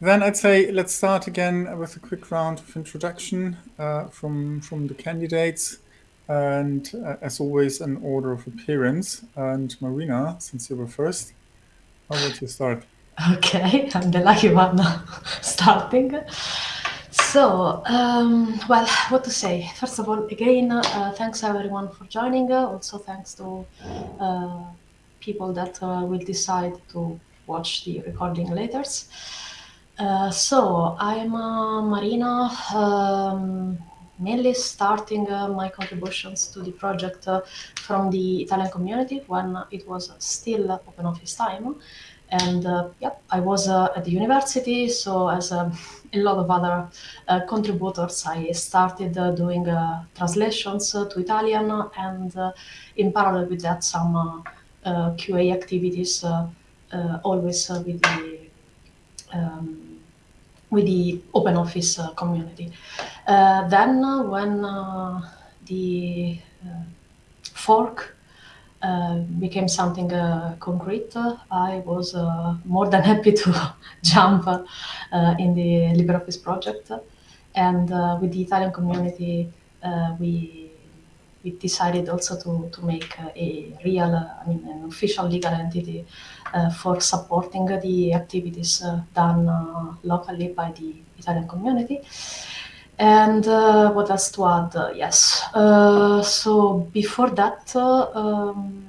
then I'd say let's start again with a quick round of introduction uh, from from the candidates, and uh, as always, an order of appearance. And Marina, since you were first, how would you start? Okay, I'm the lucky one starting. So, um, well, what to say? First of all, again, uh, thanks everyone for joining. also, thanks to uh, people that uh, will decide to watch the recording later. Uh, so I'm uh, Marina, um, mainly starting uh, my contributions to the project uh, from the Italian community when it was still open office time. And uh, yeah, I was at the university, so as um, a lot of other contributors, I started doing translations to Italian and in parallel with that some QA activities, always with the um, with the open office uh, community. Uh, then uh, when uh, the uh, fork uh, became something concrete, I was more than happy to jump in the LibreOffice project. And with the Italian community, we we decided also to, to make a real, I mean, an official legal entity uh, for supporting the activities uh, done uh, locally by the Italian community. And uh, what else to add? Uh, yes. Uh, so before that, um,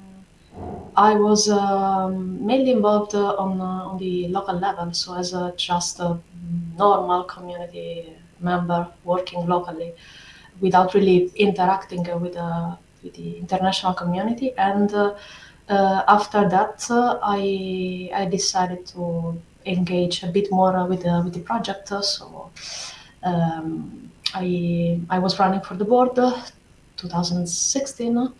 I was um, mainly involved on on the local level, so as a just a normal community member working locally without really interacting with, uh, with the international community. And uh, uh, after that, I, I decided to engage a bit more with, the, with the project. So um, I, I was running for the board 2016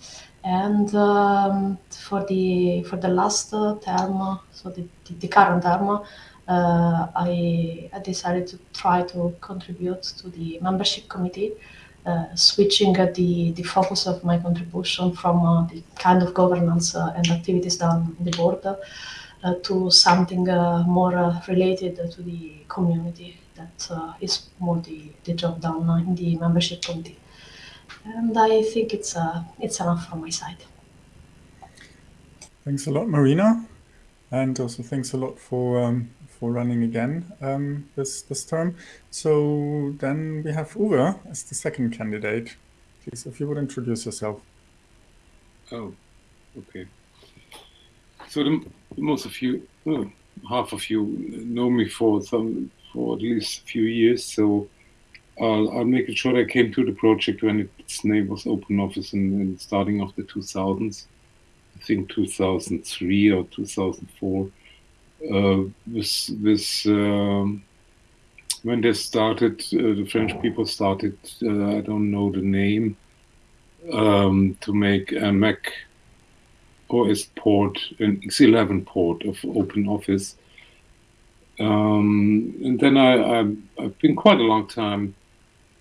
and um, for the for the last uh, term, so the, the, the current term, uh, I, I, decided to try to contribute to the membership committee uh, Uh, switching uh, the, the focus of my contribution from uh, the kind of governance uh, and activities done in the board uh, to something more related to the community that is more the, the job done in the membership committee. And I think it's, it's enough from my side. Thanks a lot, Marina. And also thanks a lot for um, for running again um, this, this term. So then we have Uwe as the second candidate. Please, if you would introduce yourself. Oh, okay. So the, most of you, half of you know me for some, for at least a few years. So I'll, I'll make it short. I came to the project when its name was Open Office in, in starting of the 2000s. I think 2003 or 2004 uh, this this um, when they started, uh, the French people started. Uh, I don't know the name um, to make a Mac OS port, an X11 port of Open Office. Um, and then I, I, I've been quite a long time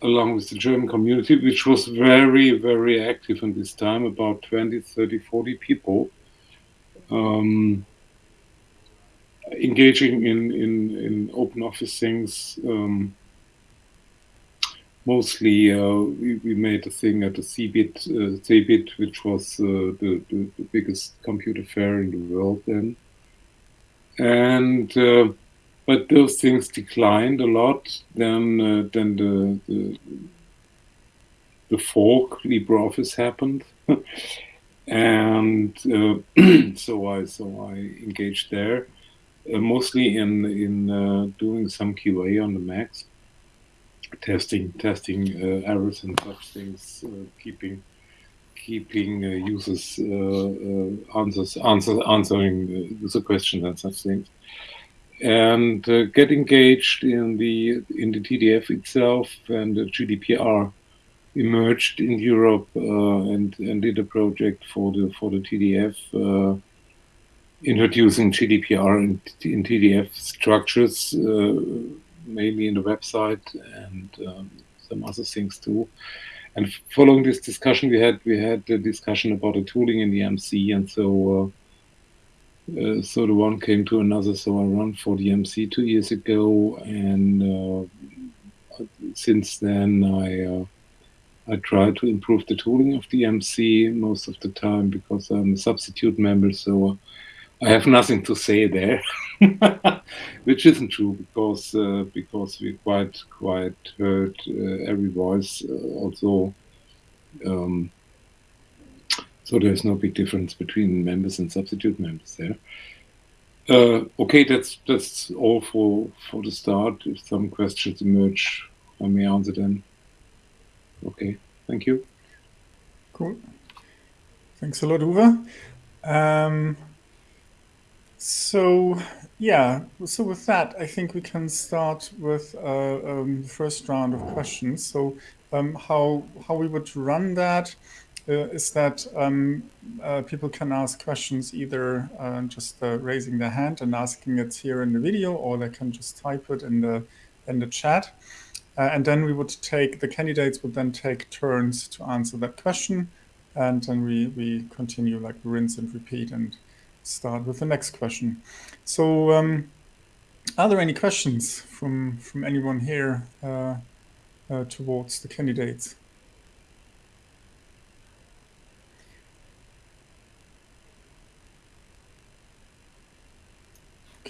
along with the German community, which was very, very active in this time, about 20, 30, 40 people. Um, engaging in, in, in open office things. Um, mostly uh, we, we, made a thing at the CeBIT, uh, CeBIT which was uh, the, the, the, biggest computer fair in the world then. And uh, but those things declined a lot. Then uh, then the, the the fork LibreOffice happened. and uh, so I so I engaged there mostly in in uh, doing some QA on the Macs, testing testing uh, errors and such things, keeping keeping users answers answer, answering the questions and such things. And uh, get engaged in the in the TDF itself and the GDPR emerged in Europe uh, and and did a project for the for the TDF uh, introducing GDPR in, in TDF structures, uh, mainly in the website and um, some other things too. And following this discussion, we had we had a discussion about the tooling in the MC, and so uh, uh, so the one came to another. So I run for the MC two years ago, and uh, since then I uh, I try to improve the tooling of the MC most of the time because I'm a substitute member. So I have nothing to say there, which isn't true because uh, because we quite quite heard uh, every voice. also. Um, so there's no big difference between members and substitute members there. Uh, okay, that's that's all for for the start. If some questions emerge, I may answer them. Okay, thank you. Cool. Thanks a lot, Uwe. Um, so yeah, so with that, I think we can start with uh, um, the first round of questions. So um, how how we would run that uh, is that um, uh, people can ask questions either uh, just raising their hand and asking it here in the video, or they can just type it in the in the chat. and then we would take, the candidates would then take turns to answer that question. And then we, we continue like rinse and repeat and start with the next question. So um, are there any questions from, from anyone here uh, uh, towards the candidates?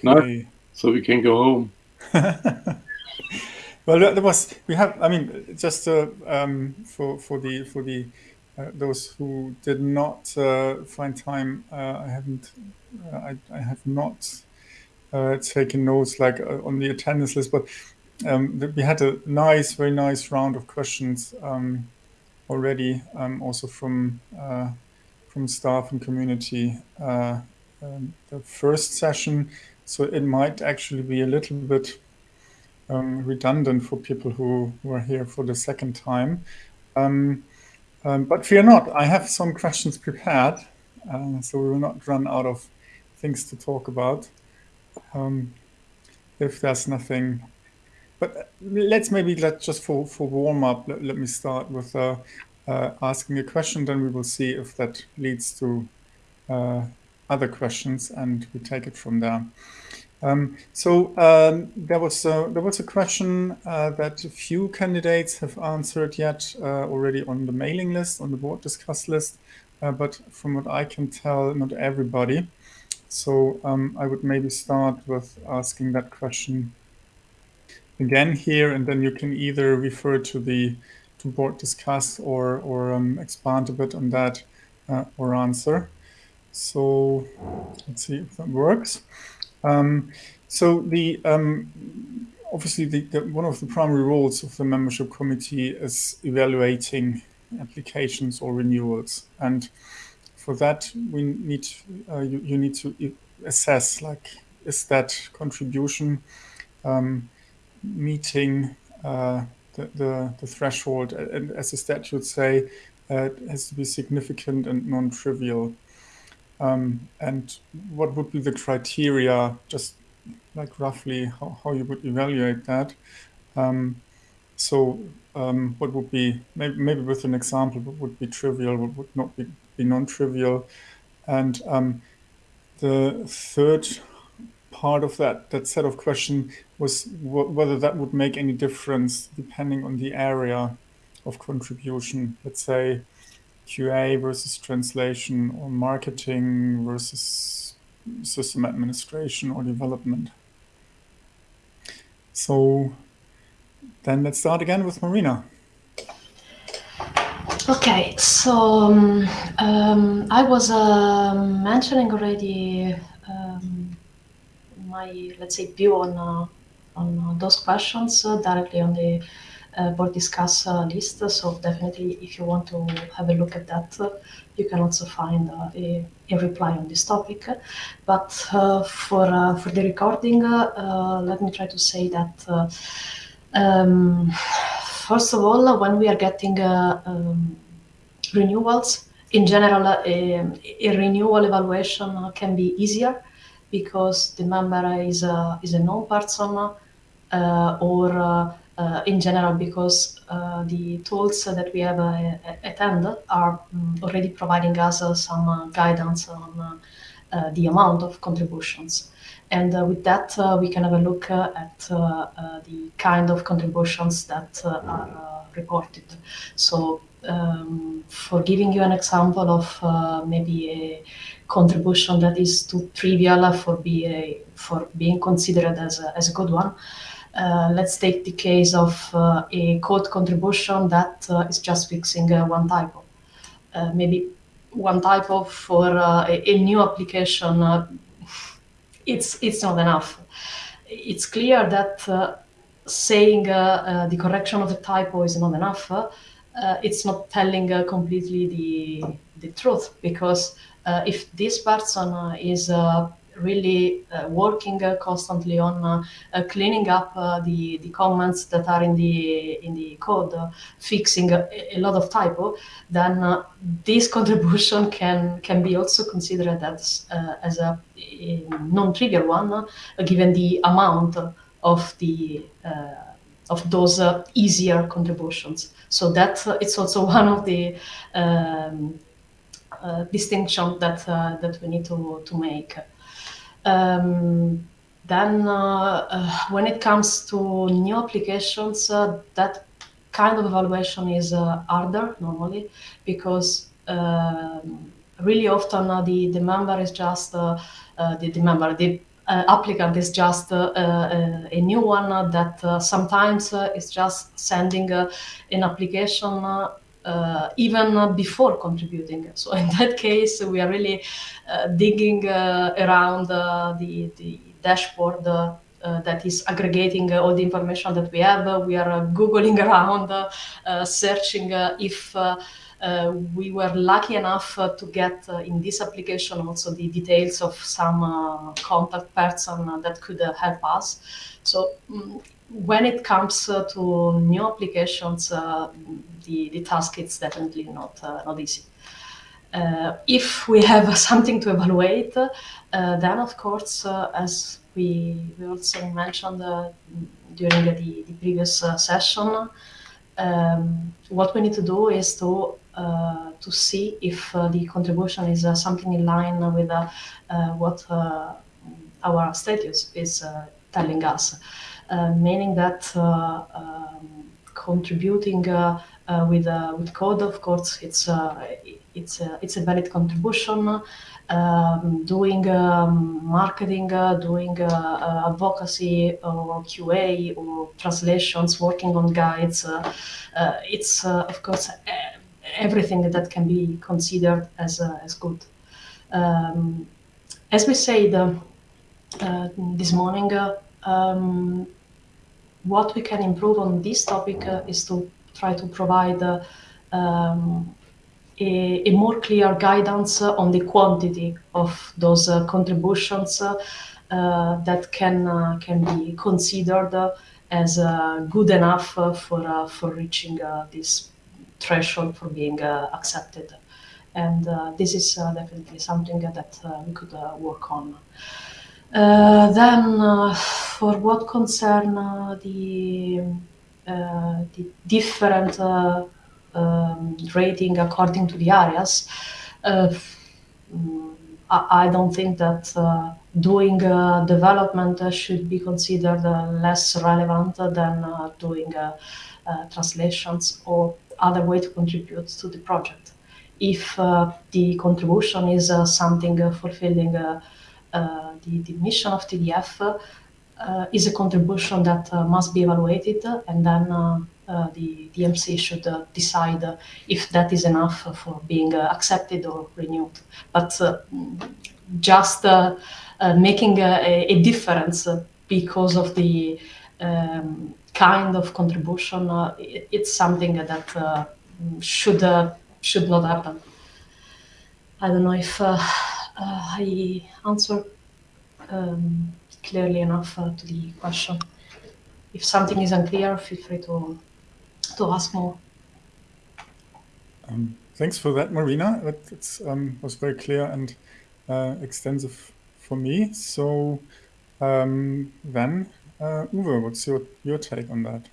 No, so we can go home. well, there was we have. I mean, just uh, um, for for the for the those who did not uh, find time, uh, I haven't. Uh, I, I have not uh, taken notes like on the attendance list, but um, we had a nice, very nice round of questions um, already, um, also from from staff and community. Um, the first session so it might actually be a little bit um, redundant for people who were here for the second time. Um, but fear not, I have some questions prepared, uh, so we will not run out of things to talk about. Um, if there's nothing, but let's maybe let just for for warm up. Let, let me start with uh, uh, asking a question, then we will see if that leads to uh, other questions, and we take it from there. Um, so um, there was a, there was a question uh, that a few candidates have answered yet uh, already on the mailing list, on the board discuss list, uh, but from what I can tell, not everybody. So um, I would maybe start with asking that question again here, and then you can either refer to the to board discuss or or um, expand a bit on that uh, or answer. So let's see if that works. Um, so the um, obviously the, the, one of the primary roles of the membership committee is evaluating applications or renewals, and for that we need uh, you, you need to assess like is that contribution um, meeting uh, the, the, the threshold? And as the statutes say uh, it has to be significant and non-trivial um, and what would be the criteria, just like roughly how, how you would evaluate that? Um, so um, what would be, maybe, maybe with an example, what would be trivial, what would not be, be non-trivial? And um, the third part of that, that set of question was whether that would make any difference depending on the area of contribution. Let's say QA versus translation or marketing versus system administration or development. So then let's start again with Marina. Okay, so um, um, I was uh, mentioning already um, my, let's say, view on uh, on those questions uh, directly on the uh, Uh, board discuss uh, list. So definitely, if you want to have a look at that, uh, you can also find uh, a, a, reply on this topic. But uh, for for the recording, let me try to say that. Um, first of all, when we are getting um, renewals, in general, a, a, renewal evaluation can be easier because the member is a, is a known person uh, or uh, uh, in general because uh, the tools that we have uh, at hand are um, already providing us some guidance on uh, the amount of contributions. And uh, with that, uh, we can have a look at the kind of contributions that are reported. So um, for giving you an example of maybe a contribution that is too trivial for, be a, for being considered as a, as a good one, uh, let's take the case of uh, a code contribution that uh, is just fixing uh, one typo. Uh, maybe one typo for uh, a, a, new application, it's, it's not enough. It's clear that saying the correction of the typo is not enough. it's not telling completely the, the truth because if this person is really uh, working uh, constantly on uh, cleaning up the the comments that are in the in the code, fixing a, a, lot of typo, then this contribution can can be also considered as as a, a non-trivial one, given the amount of the of those uh, easier contributions. So that uh, it's also one of the um, uh, distinction that that we need to to make. Um, then uh, uh, when it comes to new applications, uh, that kind of evaluation is harder normally because um, really often the, the member is just the, the member, the uh, applicant is just uh, uh, a new one that sometimes is just sending an application uh, even before contributing. So in that case, we are really uh, digging uh, around the, the dashboard uh, that is aggregating uh, all the information that we have. we are uh, Googling around, searching if we were lucky enough to get in this application also the details of some contact person that could help us. So um, when it comes to new applications, the, the task is definitely not, uh, not easy. Uh, if we have something to evaluate, uh, then of course, as we, we also mentioned during the, the previous session, um, what we need to do is to uh, to see if uh, the contribution is uh, something in line with what our status is telling us, meaning that um, contributing uh, with uh, with code, of course, it's uh, it's it's a valid contribution. Um, doing um, marketing, doing advocacy or QA or translations, working on guides, it's of course everything that can be considered as as good. Um, as we said uh, this morning, uh, um, what we can improve on this topic uh, is to try to provide uh, um, a, a, more clear guidance on the quantity of those uh, contributions uh, that can can be considered as good enough for for reaching this threshold for being accepted. And this is definitely something that we could work on. Uh, then, uh, for what concern uh, the uh, the different uh, um, rating according to the areas, uh, mm, I, I, don't think that doing development should be considered less relevant than doing translations or other way to contribute to the project. If the contribution is something fulfilling Uh, the, the mission of TDF, uh, is a contribution that uh, must be evaluated and then uh, uh the DMC should uh, decide if that is enough for being accepted or renewed. But just making a, a, difference because of the um, kind of contribution, it, it's something that should should not happen. I don't know if uh, uh, I answered um, clearly enough uh, to the question. If something is unclear, feel free to, to ask more. Um, thanks for that, Marina. That um, was very clear and uh, extensive for me. So um, then, uh, Uwe, what's your, your take on that?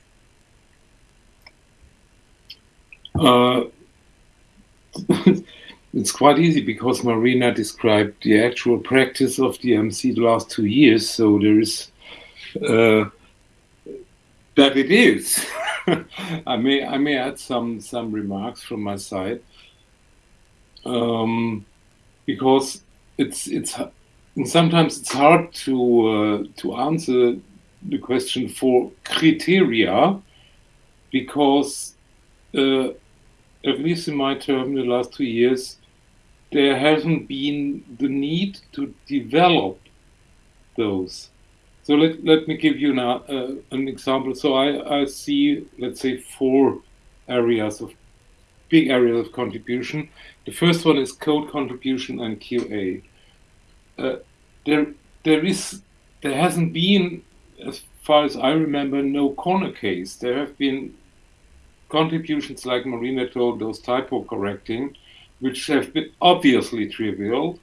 It's quite easy because Marina described the actual practice of DMC the last two years. So there is uh, that it is. I may I may add some some remarks from my side um, because it's it's sometimes it's hard to uh, to answer the question for criteria because uh, at least in my term the last two years there hasn't been the need to develop those so let, let me give you now uh, an example. So I, I see, let's say, four areas of big areas of contribution. The first one is code contribution and QA. Uh, there, there is, there hasn't been, as far as I remember, no corner case. There have been contributions like Marina told, those typo correcting, which have been obviously trivial,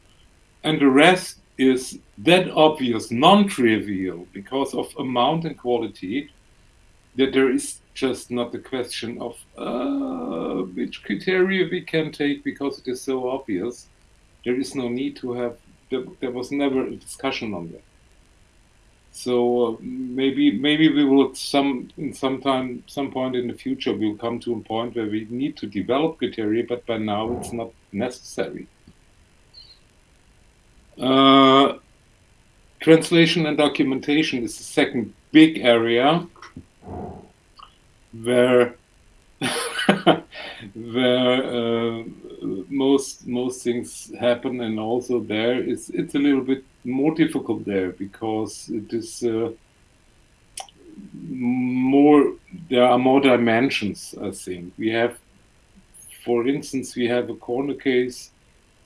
and the rest is that obvious, non-trivial, because of amount and quality, that there is just not the question of uh, which criteria we can take because it is so obvious. There is no need to have, there, there was never a discussion on that. So uh, maybe maybe we will some in some point in the future we'll come to a point where we need to develop criteria, but by now it's not necessary. Uh, translation and documentation is the second big area where where uh, most most things happen and also there it's it's a little bit more difficult there because it is uh, more there are more dimensions i think we have for instance we have a corner case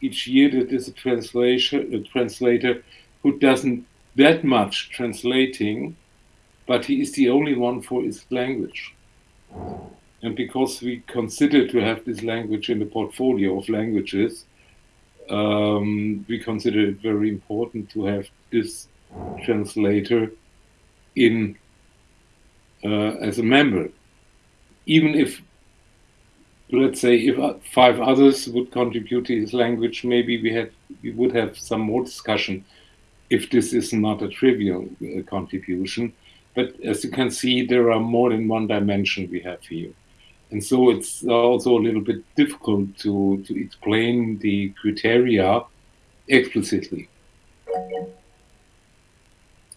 each year that is a translation a translator who doesn't that much translating, but he is the only one for his language. And because we consider to have this language in the portfolio of languages, um, we consider it very important to have this translator in uh, as a member. Even if let's say if uh, five others would contribute to his language, maybe we had we would have some more discussion if this is not a trivial uh, contribution. But as you can see, there are more than one dimension we have here. And so it's also a little bit difficult to, to explain the criteria explicitly.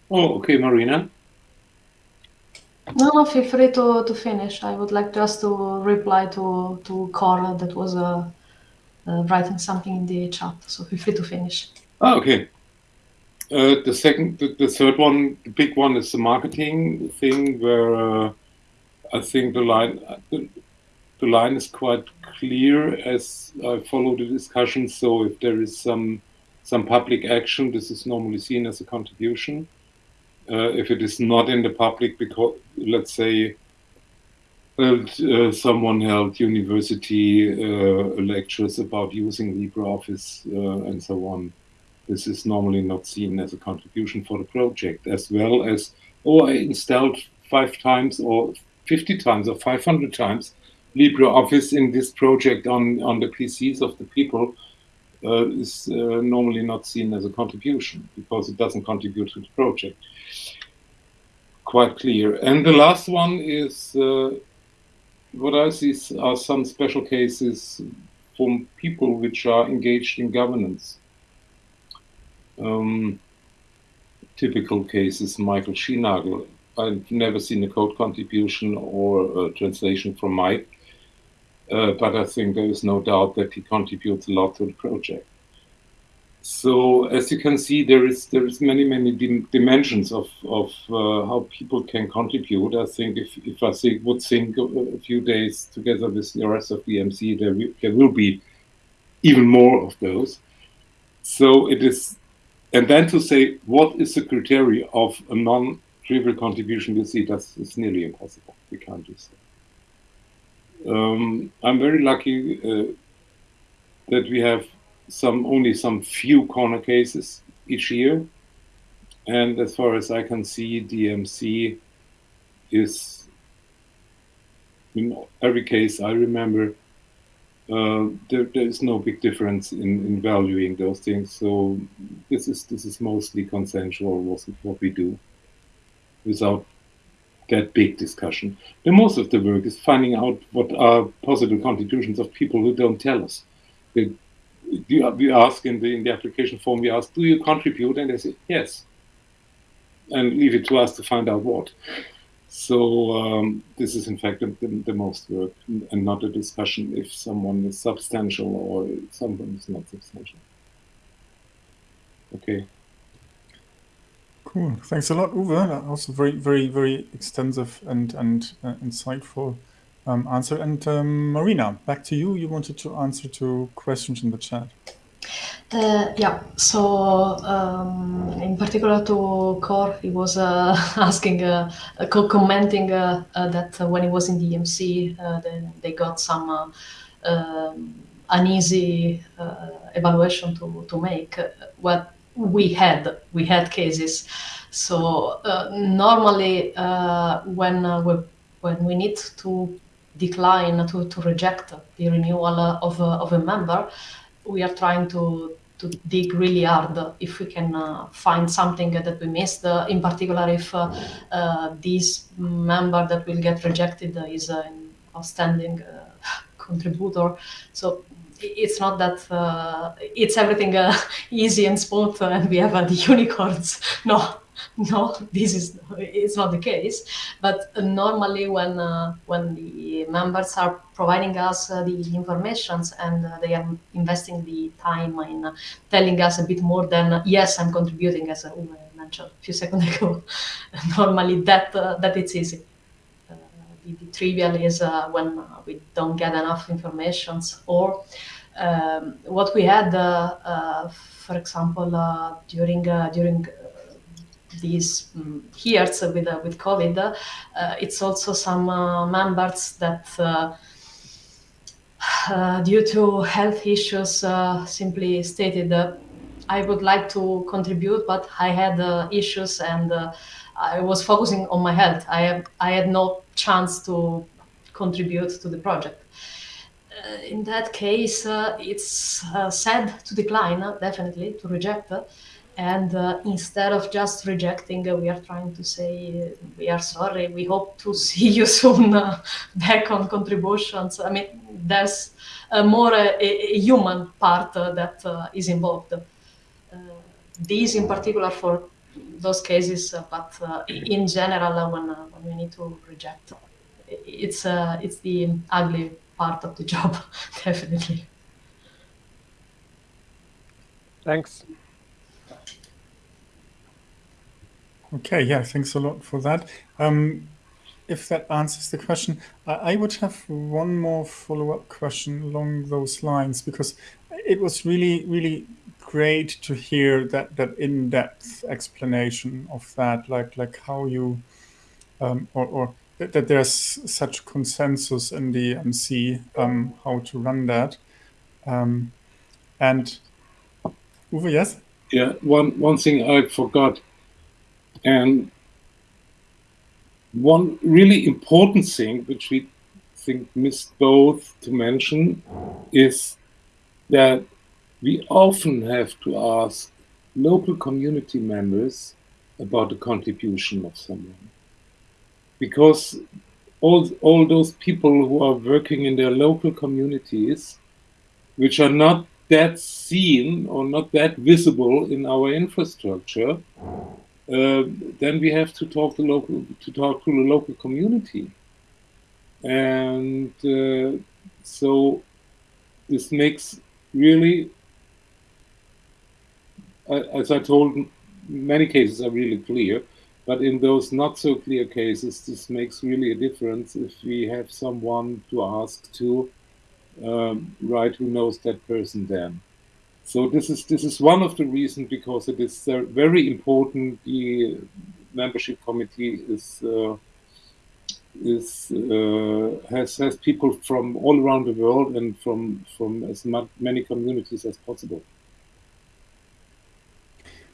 Oh, okay, Marina. No, no, feel free to, to finish. I would like just to reply to to Carl that was uh, uh, writing something in the chat. So feel free to finish. Oh, okay. Uh, the second, the, the, third one, the big one is the marketing thing, where uh, I think the line the, the line is quite clear as I follow the discussion. So if there is some some public action, this is normally seen as a contribution uh, if it is not in the public because let's say uh, someone held university uh, lectures about using LibreOffice uh, and so on. This is normally not seen as a contribution for the project, as well as, oh, I installed five times or 50 times or 500 times LibreOffice in this project on, on the PCs of the people uh, is uh, normally not seen as a contribution because it doesn't contribute to the project. Quite clear. And the last one is uh, what I see are some special cases from people which are engaged in governance. Um, typical cases, Michael Schinagl. I've never seen a code contribution or a translation from Mike uh, but I think there is no doubt that he contributes a lot to the project. So as you can see, there is there is many many dim dimensions of of uh, how people can contribute. I think if if I think, would think a, few days together with the rest of the MC, there there will be even more of those. So it is, and then to say what is the criteria of a non-trivial contribution, you see, that's nearly impossible. We can't do so. Um, I'm very lucky uh, that we have some only some few corner cases each year. And as far as I can see, DMC is in every case I remember uh, there, there is no big difference in, in valuing those things. So this is this is mostly consensual what, what we do without that big discussion. The most of the work is finding out what are possible contributions of people who don't tell us. We, ask in the in the application form, we ask, do you contribute? And they say yes. And leave it to us to find out what. So um, this is in fact the, the, most work and not a discussion if someone is substantial or someone is not substantial. Okay. Cool. Thanks a lot, Uwe. That was a very, very, very extensive and and uh, insightful um, answer. And um, Marina, back to you. You wanted to answer to questions in the chat. Uh, yeah, so um, in particular to Cor, he was uh, asking, uh, co commenting uh, uh, that when he was in the uh, then they got some um, uneasy evaluation to, to make. What we had, we had cases. So normally, when we when we need to decline to, to reject the renewal of, of a member, we are trying to to dig really hard if we can uh, find something that we missed, uh, in particular if uh, uh this member that will get rejected is an outstanding uh, contributor. So it's not that uh, it's everything easy and smooth and we have the unicorns. No, no, this is it's not the case. But normally, when uh, when the members are providing us uh, the informations and uh, they are investing the time in uh, telling us a bit more than yes, I'm contributing, as I mentioned a few seconds ago. normally, that uh, that it's easy. Uh, the, the, trivial is when we don't get enough information or um, what we had, for example, during during these um, years with uh, with COVID, uh, it's also some uh, members that. due to health issues, simply stated I would like to contribute, but I had uh, issues and uh, I was focusing on my health. I have, I had no chance to contribute to the project. Uh, in that case, it's sad to decline, definitely to reject. And uh, instead of just rejecting, uh, we are trying to say, we are sorry, we hope to see you soon uh, back on contributions. I mean, there's more a, a, human part uh, that uh, is involved. Uh, these in particular for those cases, but in general, when, when we need to reject, it's, it's the ugly part of the job, definitely. Thanks. Okay, yeah, thanks a lot for that. Um, if that answers the question, I, I would have one more follow-up question along those lines because it was really, really great to hear that that in-depth explanation of that, like like how you um, or, or that, that, there's such consensus in the MC um, how to run that. Um, and Uwe, yes. Yeah, one one thing I forgot and one really important thing, which we think missed both to mention, is that we often have to ask local community members about the contribution of someone. Because all, all those people who are working in their local communities, which are not that seen or not that visible in our infrastructure, uh, then we have to talk to local to talk to the local community, and uh, so this makes really, as I told, many cases are really clear, but in those not so clear cases, this makes really a difference if we have someone to ask to, um, right, who knows that person then. So this is this is one of the reasons because it is very important. The membership committee is uh, is uh, has has people from all around the world and from from as many communities as possible.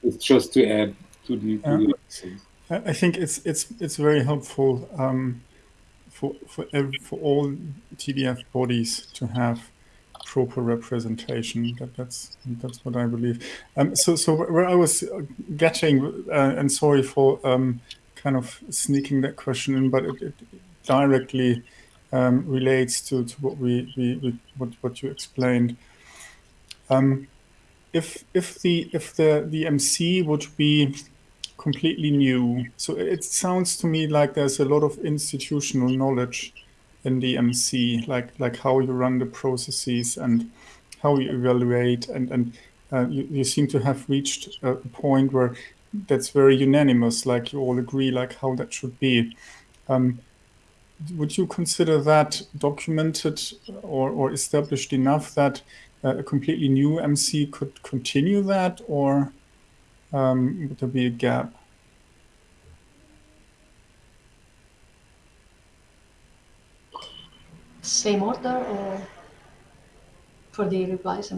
It's just to add to the. To the I think it's it's it's very helpful um, for for for all TDF bodies to have proper representation. That, that's that's what I believe. Um, so so where I was getting, uh, and sorry for um, kind of sneaking that question in, but it, it directly um, relates to, to what we, we, we, what what you explained. Um, if if the if the the MC would be completely new, so it sounds to me like there's a lot of institutional knowledge in the MC, like like how you run the processes and how you evaluate, and and uh, you, you seem to have reached a point where that's very unanimous, like you all agree, like how that should be. Um, would you consider that documented or, or established enough that uh, a completely new MC could continue that, or um, would there be a gap? Same order or for the replies?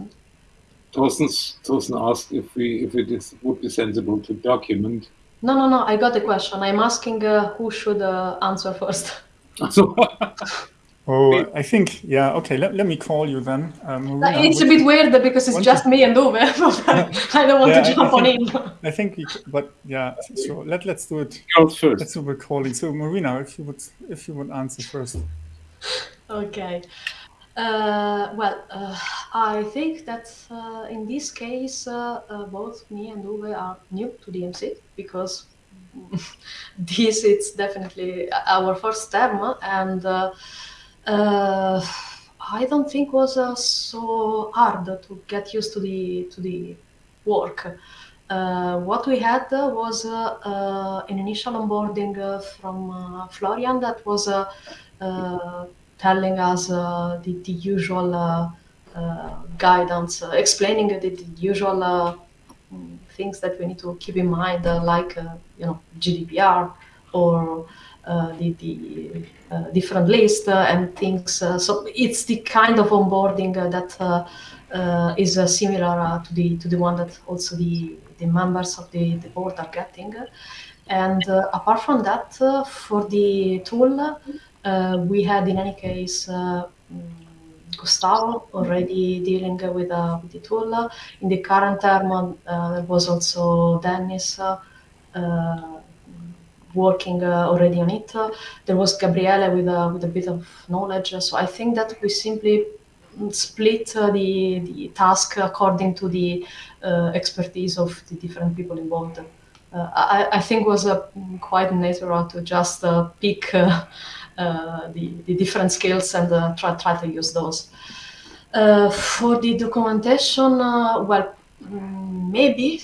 Thorsten, Thorsten asked if we if it is, would be sensible to document. No, no, no. I got the question. I'm asking uh, who should uh, answer first. oh, I think yeah. Okay, let, let me call you then. Um, it's a bit weird because it's just me and Uwe. I don't want yeah, to jump I think, on in. I think, we, but yeah. So let let's do it. Go first. Let's do the calling. So Marina, if you would if you would answer first. Okay. Uh, well, uh, I think that uh, in this case, uh, uh, both me and Uwe are new to DMC because this is definitely our first term, and uh, I don't think was uh, so hard to get used to the to the work. Uh, what we had uh, was an initial onboarding from Florian that was telling us uh, the, the usual uh, uh, guidance, explaining the, the usual things that we need to keep in mind, like you know GDPR or the, the different list and things. so it's the kind of onboarding that uh, is uh, similar uh, to the to the one that also the the members of the, the board are getting. And apart from that, for the tool, uh, we had in any case uh, mm, Gustavo already dealing with, uh, with the tool. In the current term, there was also Dennis working uh, already on it. Uh, there was Gabriele with a, with a bit of knowledge. So I think that we simply split uh, the, the task according to the expertise of the different people involved. I, I think was quite natural to just pick uh, the, the different skills and uh, try, try to use those. Uh, for the documentation, well, mm, maybe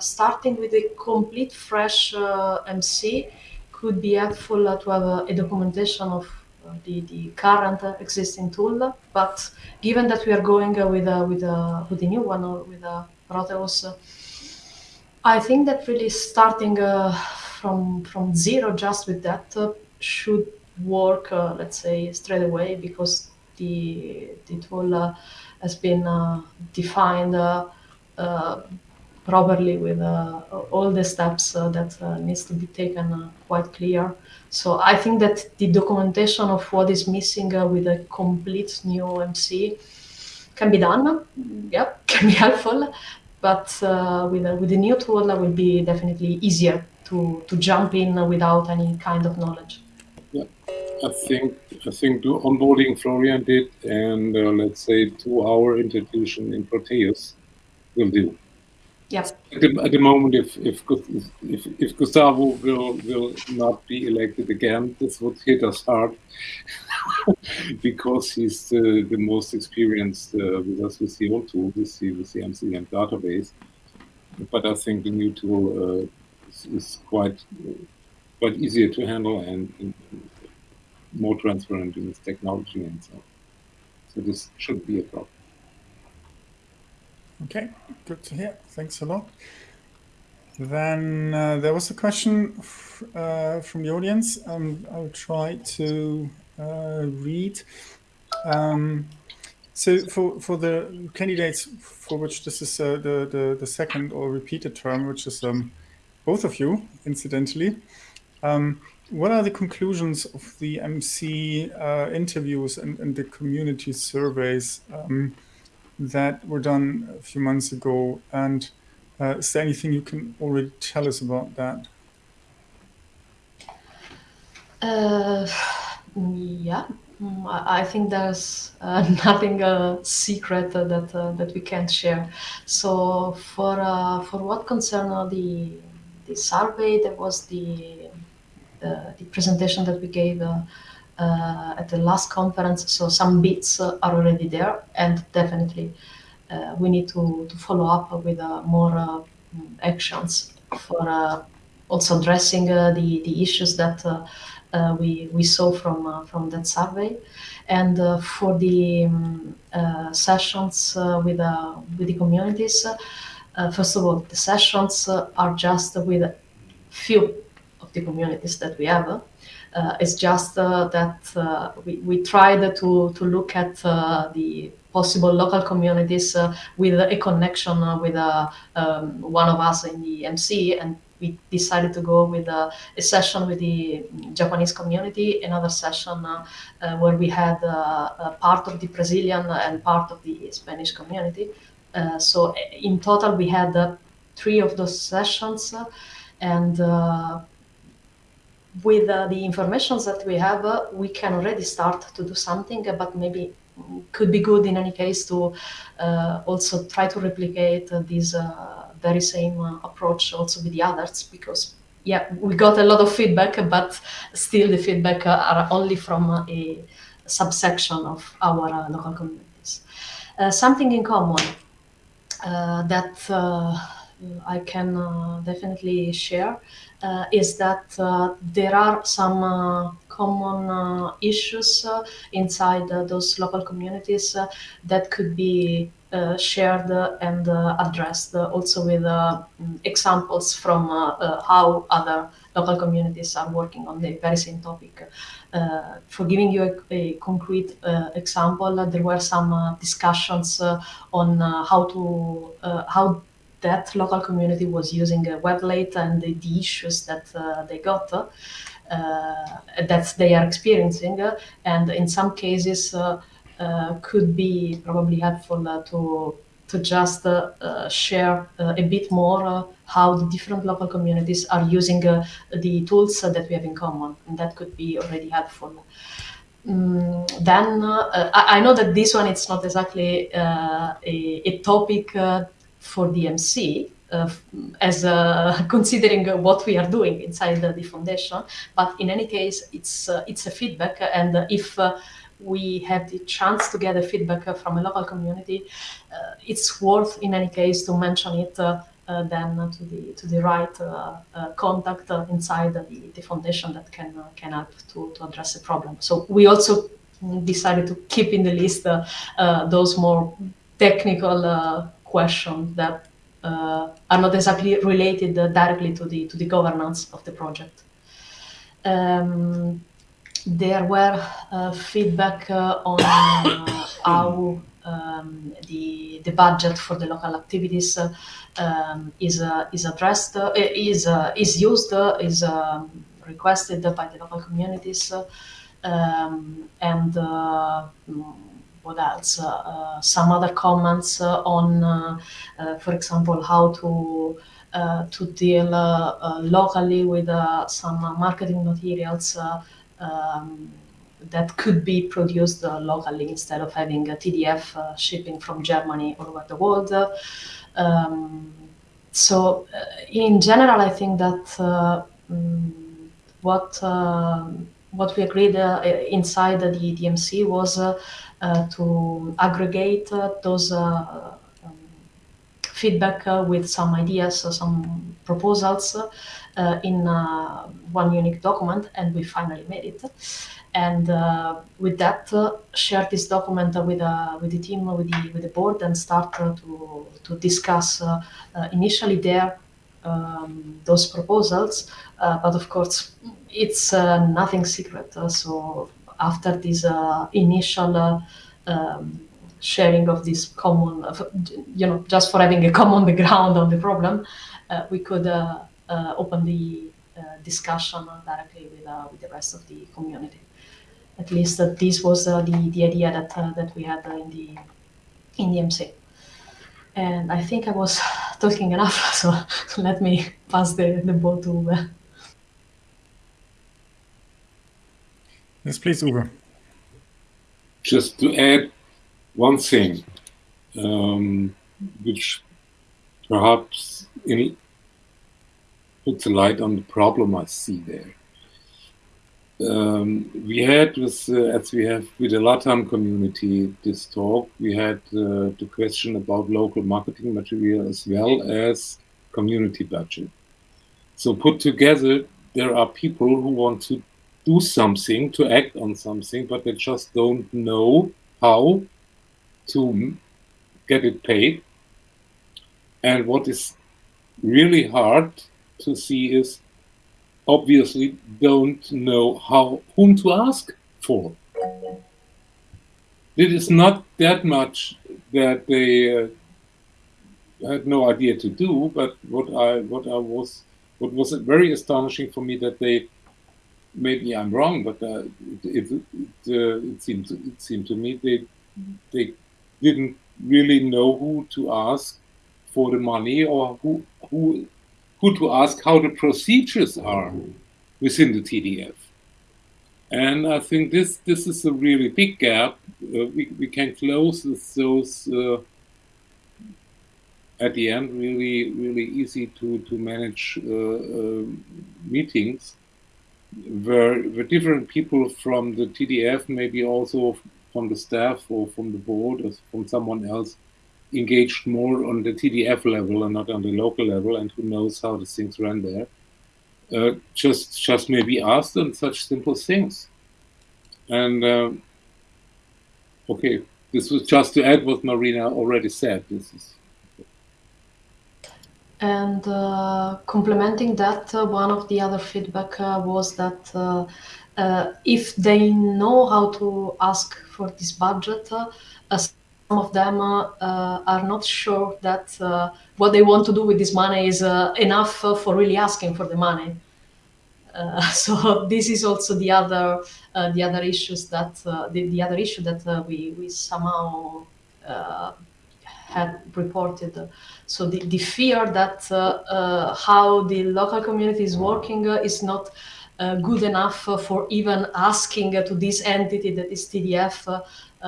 starting with a complete fresh MC could be helpful to have a, documentation of the, the current uh, existing tool. But given that we are going uh, with uh, with with the new one or with uh, Proteus, I think that really starting from from zero just with that should work, uh, let's say, straight away because the, the tool uh, has been uh, defined properly with uh, all the steps uh, that uh, needs to be taken quite clear. So I think that the documentation of what is missing with a complete new MC can be done. Mm-hmm. Yep, can be helpful. But uh, with, a, with a new tool, it will be definitely easier to, to jump in without any kind of knowledge. I think I think the onboarding Florian did, and uh, let's say two-hour introduction in Proteus will do. Yes. At the, at the moment, if, if if if Gustavo will will not be elected again, this would hit us hard because he's the, the most experienced uh, with us with the old tool, with the with the MCM database. But I think the new tool uh, is, is, quite quite easier to handle and, and more transparent in its technology and so on. So this should be a problem. Okay, good to hear. Thanks a lot. Then uh, there was a question uh, from the audience. Um, I'll try to uh, read. Um, so for, for the candidates for which this is uh, the, the, the, second or repeated term, which is um, both of you, incidentally, um, what are the conclusions of the MC uh, interviews and, and, the community surveys um, that were done a few months ago? And uh, is there anything you can already tell us about that? Uh, yeah, mm, I think there's uh, nothing uh, secret that uh, that we can't share. So for uh, for what concern the the survey, there was the uh, the presentation that we gave Uh, at the last conference. So some bits uh, are already there, and definitely uh, we need to, to follow up with more actions for also addressing the the issues that uh, we, we saw from, uh, from that survey. And uh, for the um, sessions with, with the communities, first of all, the sessions are just with a few of the communities that we have. Uh, it's just uh, that uh, we, we tried to, to look at the possible local communities with a connection with um, one of us in the MC and we decided to go with a, a, session with the Japanese community, another session uh, uh, where we had uh, part of the Brazilian and part of the Spanish community. Uh, so in total, we had uh, three of those sessions, and uh, with uh, the information that we have, uh, we can already start to do something, uh, but maybe could be good in any case to also try to replicate these very same uh, approach also with the others because yeah we got a lot of feedback but still the feedback uh, are only from uh, a subsection of our local communities. Something in common that I can uh, definitely share uh, is that uh, there are some uh, common uh, issues uh, inside those local communities that could be uh, shared and uh, addressed also with examples from how other local communities are working on the very same topic. for giving you a, a concrete example, there were some discussions on how to how that local community was using a Weblate and the, the issues that uh, they got uh, that they are experiencing. and in some cases, uh, could be probably helpful uh, to to just uh, share a bit more how the different local communities are using the tools that we have in common, and that could be already helpful. Mm, then uh, I, I, know that this one it's not exactly uh, a, a, topic uh, for the MC uh, as uh, considering what we are doing inside the, the, foundation, but in any case it's uh, it's a feedback, and if we have the chance to get a feedback from a local community, uh, it's worth in any case to mention it uh, uh, then to the to the right contact inside the, the foundation that can can help to, to address the problem. So we also decided to keep in the list those more technical questions that uh, are not exactly related uh, directly to the to the governance of the project. Um, there were uh, feedback uh, on uh, how um, the the budget for the local activities um, is is addressed is is used is um, requested by the local communities um, and what else? Uh, uh, some other comments uh, on, for example, how to to deal locally with some marketing materials um, that could be produced uh, locally instead of having a TDF uh, shipping from Germany all over the world. Um, so uh, in general, I think that mm, what what we agreed inside the DMC was Uh, to aggregate uh, those uh, um, feedback uh, with some ideas, uh, some proposals uh, in one unique document, and we finally made it. And with that, share this document with with the team, with the with the board, and start to to discuss initially there um, those proposals. but of course, it's nothing secret. so after this initial um, sharing of this common, you know, just for having a common background on the problem, uh, we could uh, uh, open the discussion directly with with the rest of the community. At least this was the the idea that that we had in the in the MC. And I think I was talking enough, so let me pass the, the ball to Uwe. Yes, please, Uwe. Just to add one thing, um, which perhaps in, puts a light on the problem I see there. Um, we had with, uh, as we have with the LATAM community this talk, we had uh, the question about local marketing material as well as community budget. So put together, there are people who want to do something, to act on something, but they just don't know how to get it paid. And what is really hard to see is obviously don't know how whom to ask for. It is not that much that they uh, had no idea to do, but what I what I was what was very astonishing for me that they maybe I'm wrong, but uh, it it, uh, it seemed it seemed to me they they didn't really know who to ask for the money or who who who to ask how the procedures are within the TDF. And I think this this is a really big gap. Uh, we, we can close those uh, at the end really really easy to to manage uh, uh, meetings where, where different people from the TDF, maybe also from the staff or from the board or from someone else, engaged more on the TDF level and not on the local level, and who knows how the things run there. Uh, just just maybe ask them such simple things. And uh, okay, this was just to add what Marina already said. This is and uh, complementing that, uh, one of the other feedback uh, was that uh, uh, if they know how to ask for this budget, uh, some of them are not sure that what they want to do with this money is enough for really asking for the money. so this is also the other the other issues that the, the other issue that we we somehow had reported. So the, the fear that uh, uh, how the local community is working uh, is not good enough for even asking to this entity that is TDF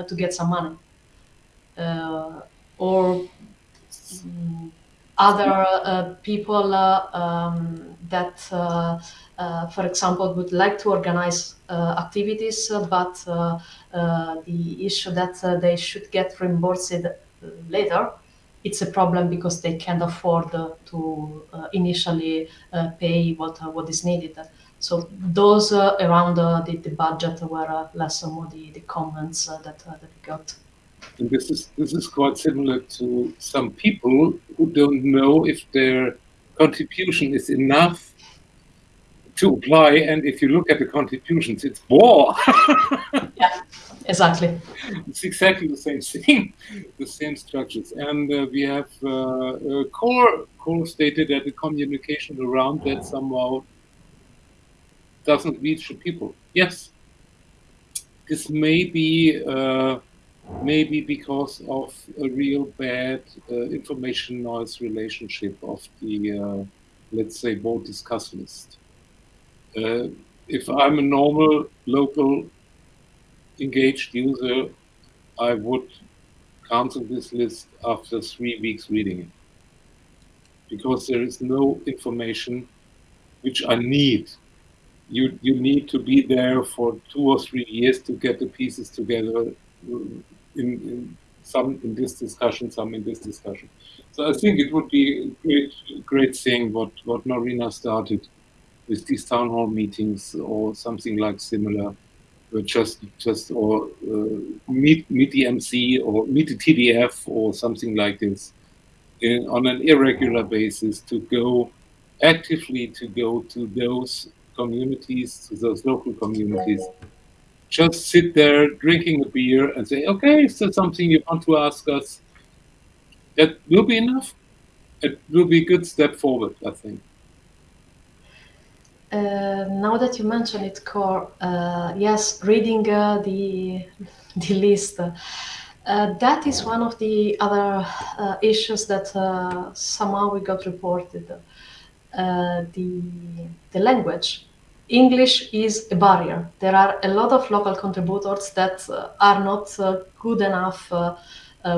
to get some money. or mm, other uh, people uh, um, that, uh, for example, would like to organize activities, but the issue that they should get reimbursed later, it's a problem because they can't afford uh, to uh, initially uh, pay what what is needed. So those around the, the budget were less or more the, the comments that, that we got. And this is this is quite similar to some people who don't know if their contribution is enough to apply. And if you look at the contributions, it's war. yeah, exactly. It's exactly the same thing, the same structures. And uh, we have uh, uh, Cor Cor stated that the communication around that somehow doesn't reach the people. Yes, this may be uh, maybe because of a real bad uh, information noise relationship of the uh, let's say board discuss list. If I'm a normal local engaged user, I would cancel this list after three weeks reading it. Because there is no information which I need. You, you need to be there for two or three years to get the pieces together uh, in, in some in this discussion, some in this discussion. So I think it would be a great, great thing what, what Marina started with these town hall meetings or something like similar just just or uh, meet meet the MC or meet the TDF or something like this in, on an irregular basis to go actively to go to those communities, to those local communities. Just sit there drinking a beer and say, okay, is there something you want to ask us? That will be enough. It will be a good step forward, I think. Uh, now that you mention it, Cor, uh, yes, reading uh, the the list, uh, that is one of the other uh, issues that uh, somehow we got reported. the the language, English is a barrier. There are a lot of local contributors that are not good enough uh,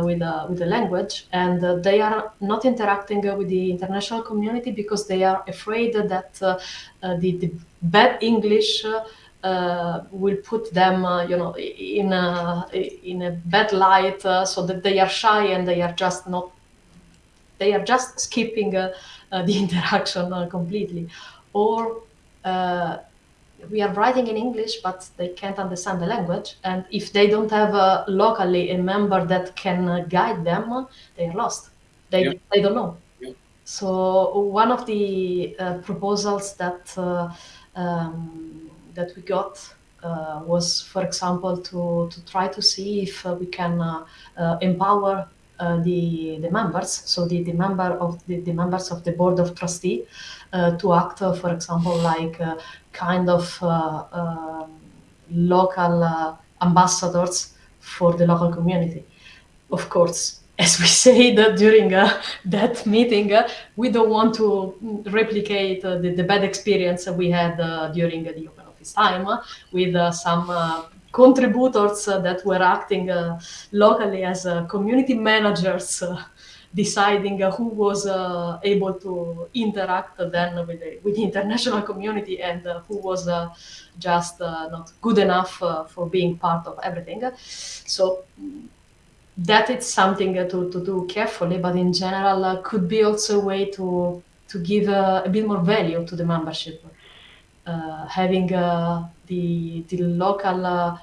with, uh, with the language and uh, they are not interacting with the international community because they are afraid that the, the bad English uh, will put them, uh, you know, in a, in a bad light, uh, so that they are shy and they are just not, they are just skipping the interaction completely, or we are writing in English, but they can't understand the language. And if they don't have uh, locally a member that can uh, guide them, they are lost. They, yeah. they don't know. Yeah. So one of the uh, proposals that uh, um, that we got uh, was, for example, to, to try to see if uh, we can empower the the members, so the, the member of the, the members of the board of trustee, to act, for example, like kind of uh, um, local uh, ambassadors for the local community. Of course, as we said during uh, that meeting, uh, we don't want to replicate uh, the, the, bad experience we had uh, during the open office time with some contributors that were acting locally as community managers deciding uh, who was uh, able to interact then with the, with the international community and uh, who was uh, just uh, not good enough uh, for being part of everything. So mm, that is something to, to do carefully, but in general could be also a way to to give a bit more value to the membership. Having the the local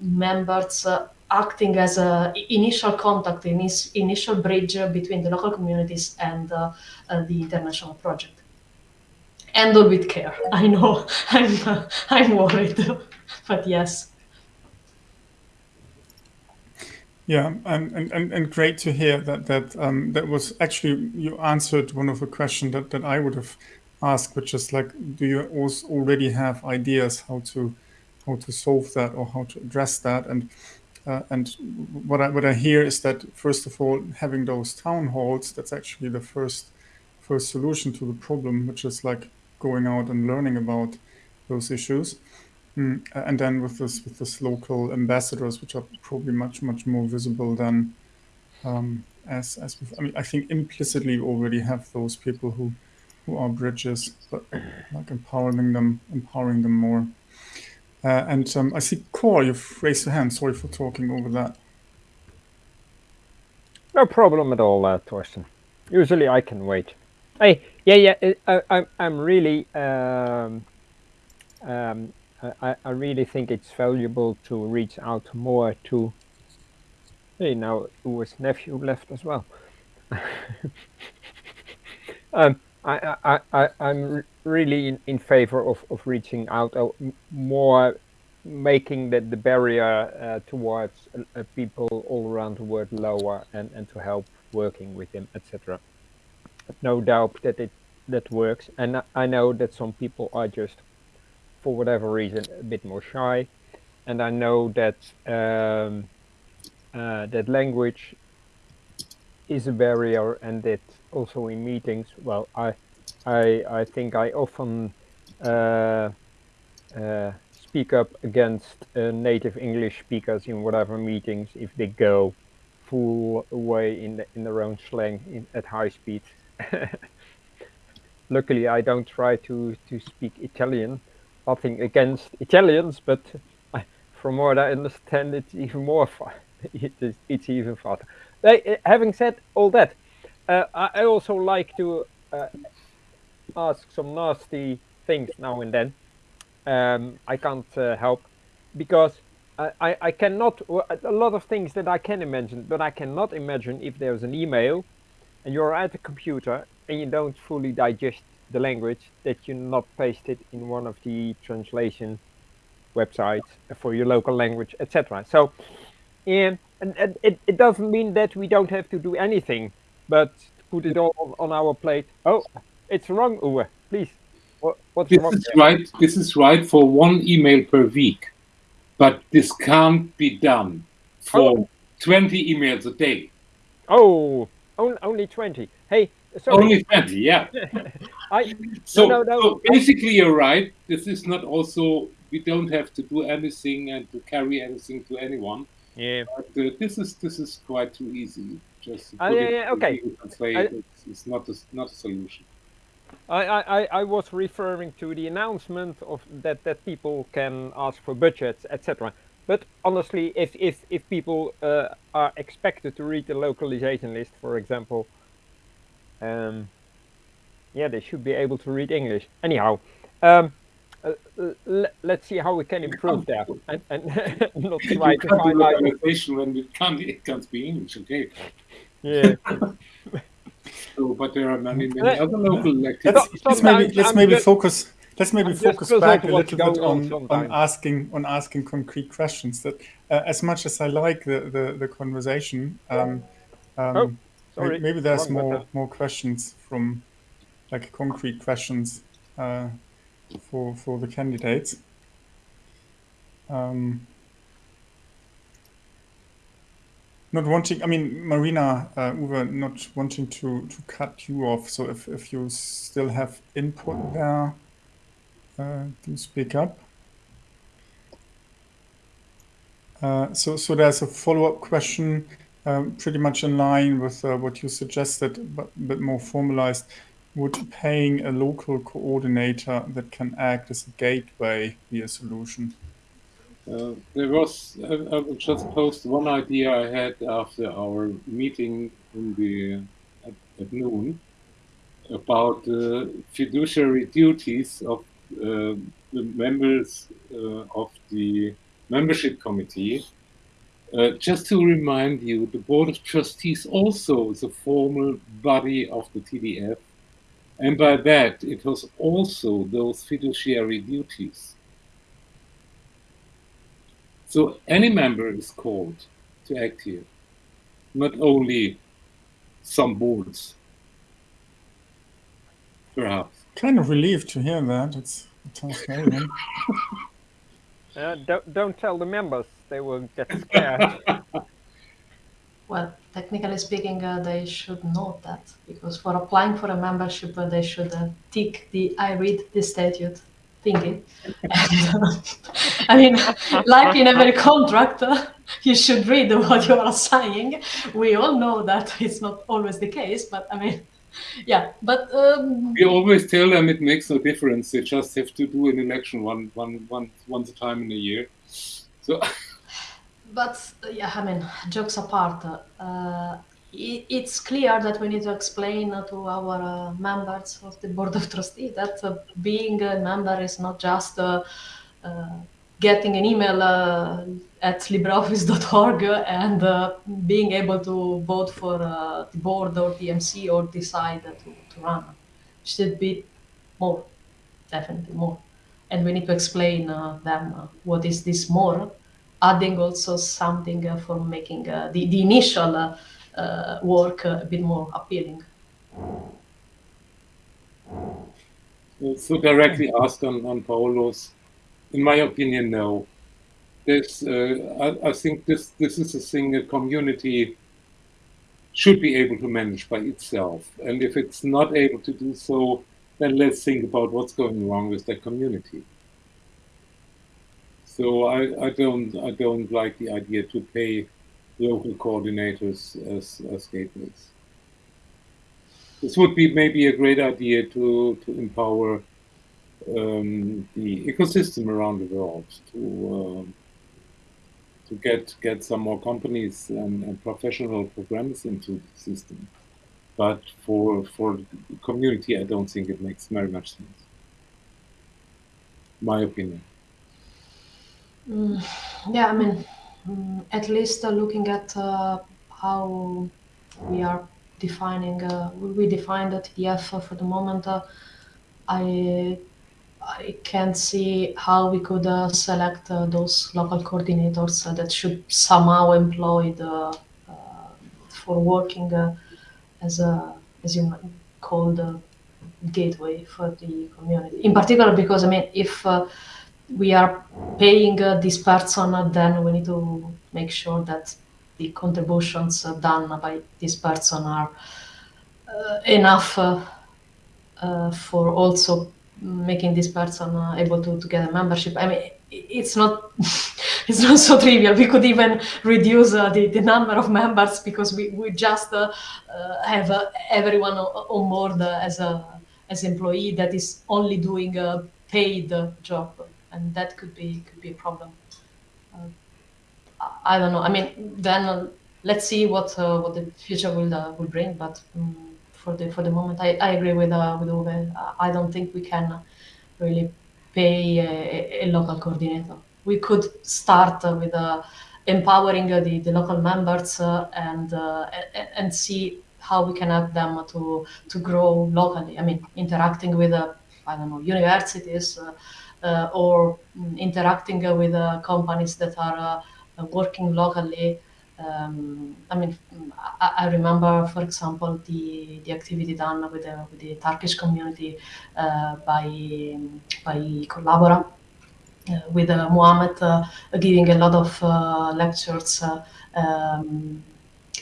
members acting as a initial contact, initial bridge between the local communities and uh, uh, the international project. Handle with care. I know, I'm, uh, I'm worried, but yes. Yeah, and, and, and great to hear that that um, that was actually you answered one of the questions that, that I would have asked, which is like, do you also already have ideas how to how to solve that or how to address that? And uh, and what I, what I hear is that first of all, having those town halls, that's actually the first first solution to the problem, which is like going out and learning about those issues. Mm, and then with this with this local ambassadors, which are probably much much more visible than um, as as I mean, I think implicitly already have those people who who are bridges, but like empowering them empowering them more. Uh, and um, I see Cor, you've raised your hand. Sorry for talking over that. No problem at all, uh, Torsten. Usually I can wait. Hey, yeah, yeah, I, I, I'm really, um, um, I, I really think it's valuable to reach out more to, hey, now Uwe's nephew left as well. um, I, I, I, I'm really in, in favor of, of reaching out uh, more, making the, the barrier uh, towards uh, uh, people all around the world lower and, and to help working with them, etc. No doubt that it that works. And I know that some people are just, for whatever reason, a bit more shy. And I know that um, uh, that language is a barrier and that also in meetings, well, I, I, I think I often uh, uh, speak up against uh, native English speakers in whatever meetings if they go full away in, the, in their own slang in, at high speed. Luckily, I don't try to, to speak Italian. Nothing against Italians, but I, from what I understand, it's even more fun. it is, it's even faster. Uh, having said all that, uh, I also like to uh, ask some nasty things now and then. Um, I can't uh, help because I, I, I, cannot, a lot of things that I can imagine, but I cannot imagine if there's an email and you're at the computer and you don't fully digest the language that you not paste it in one of the translation websites for your local language, etc. So, and, and it, it doesn't mean that we don't have to do anything, but put it all on our plate. Oh, it's wrong, Uwe. Please What, what's This wrong is there? right. This is right for one email per week, but this can't be done for Oh. 20 emails a day. Oh, on, only 20. Hey, sorry. Only 20, yeah. I, So, no, no. so basically, you're right. This is not also, we don't have to do anything and to carry anything to anyone. yeah. But uh, this is this is quite too easy. Just Ah, yeah, yeah, okay. I- it's, it's not a, not a solution. I, I, I- was referring to the announcement of that, that people can ask for budgets, etc. But honestly, if, if, if people uh, are expected to read the localization list, for example, um, yeah, they should be able to read English. Anyhow, um, uh, let's see how we can improve there and, and not You try to find out. when it can't, it can't speak English, okay? Yeah. So, but there are many, many Let- other local Let's, activities. let's maybe let's I'm maybe just- focus. Let's maybe I'm focus back a little bit on on, on asking on asking concrete questions. That uh, as much as I like the the, the conversation, um, um, Oh, sorry, maybe there's wrong more more questions from like concrete questions uh, for for the candidates. Um, not wanting, I mean, Marina, uh, Uwe, not wanting to, to cut you off. So if, if you still have input there, uh, do speak up. Uh, so, so there's a follow-up question, um, pretty much in line with uh, what you suggested, but a bit more formalized. Would paying a local coordinator that can act as a gateway be a solution? Uh, there was, I, I will just post one idea I had after our meeting in the at, at noon about uh, fiduciary duties of uh, the members uh, of the membership committee. Uh, just to remind you, the board of trustees also is a formal body of the TDF, and by that it was also those fiduciary duties. So any member is called to act here, not only some boards. Perhaps. Kind of relieved to hear that. It's it sounds very good. Uh, don't, don't tell the members, they will get scared. Well, technically speaking, uh, they should know that because for applying for a membership, uh, they should uh, tick the I read the statute thingy. I mean, like in every contract, uh, you should read what you are signing. We all know that it's not always the case, but I mean, yeah. But um, We always tell them it makes no difference. They just have to do an election one, one, one, once a time in a year. So But yeah, I mean, jokes apart, uh, it, it's clear that we need to explain to our uh, members of the board of trustees that uh, being a member is not just uh, uh, getting an email uh, at libreoffice.org and being able to vote for the board or the MC or decide to, to run. Should be more, definitely more. And we need to explain them what is this more adding also something uh, for making uh, the, the initial uh, uh, work uh, a bit more appealing. So directly asked on, on Paulos, in my opinion, no. This, uh, I, I think this, this is a thing a community should be able to manage by itself. And if it's not able to do so, then let's think about what's going wrong with that community. So I, I don't I don't like the idea to pay local coordinators as, as gateways. This would be maybe a great idea to, to empower um, the ecosystem around the world to um, to get get some more companies and, and professional programmers into the system. But for for the community, I don't think it makes very much sense. My opinion. Mm, yeah, I mean, mm, at least uh, looking at uh, how we are defining, uh, we define the TDF uh, for the moment, uh, I I can't see how we could uh, select uh, those local coordinators uh, that should somehow employed uh, uh, for working uh, as a as you called uh, gateway for the community. In particular, because I mean, if uh, we are paying uh, this person, then we need to make sure that the contributions done by this person are uh, enough uh, uh, for also making this person able to, to get a membership. I mean, it's not it's not so trivial. We could even reduce uh, the, the number of members because we, we just uh, uh, have everyone on board as a as employee that is only doing a paid job, and that could be could be a problem. I don't know. I mean, then let's see what what the future will will bring. But um, for the for the moment, I, I agree with uh, with Uwe. I don't think we can really pay a, a local coordinator we could start uh, with uh, empowering uh, the, the local members and and see how we can help them to to grow locally. I mean, interacting with I don't know universities or mm, interacting with companies that are working locally. Um, I mean, I, I, remember, for example, the, the activity done with the, with the Turkish community uh, by by Collabora, uh, with uh, uh, giving a lot of lectures um,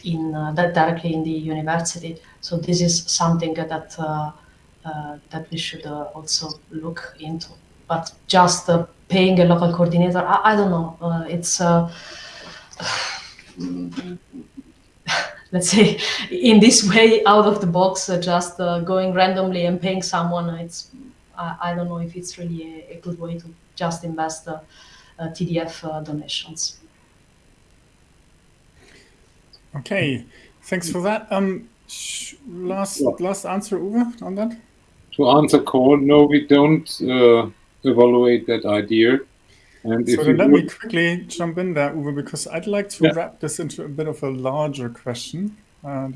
in that directly in the university. So this is something that that we should also look into. But just paying a local coordinator, I, I don't know. it's let's say in this way out of the box uh, just uh, going randomly and paying someone it's I, I, don't know if it's really a, a good way to just invest uh, TDF uh, donations. Okay, thanks for that. Um, last yeah. last answer, Uwe, on that. To answer Cor, no, we don't uh, evaluate that idea. And so let would... me quickly jump in there, Uwe, because I'd like to yeah. wrap this into a bit of a larger question, uh,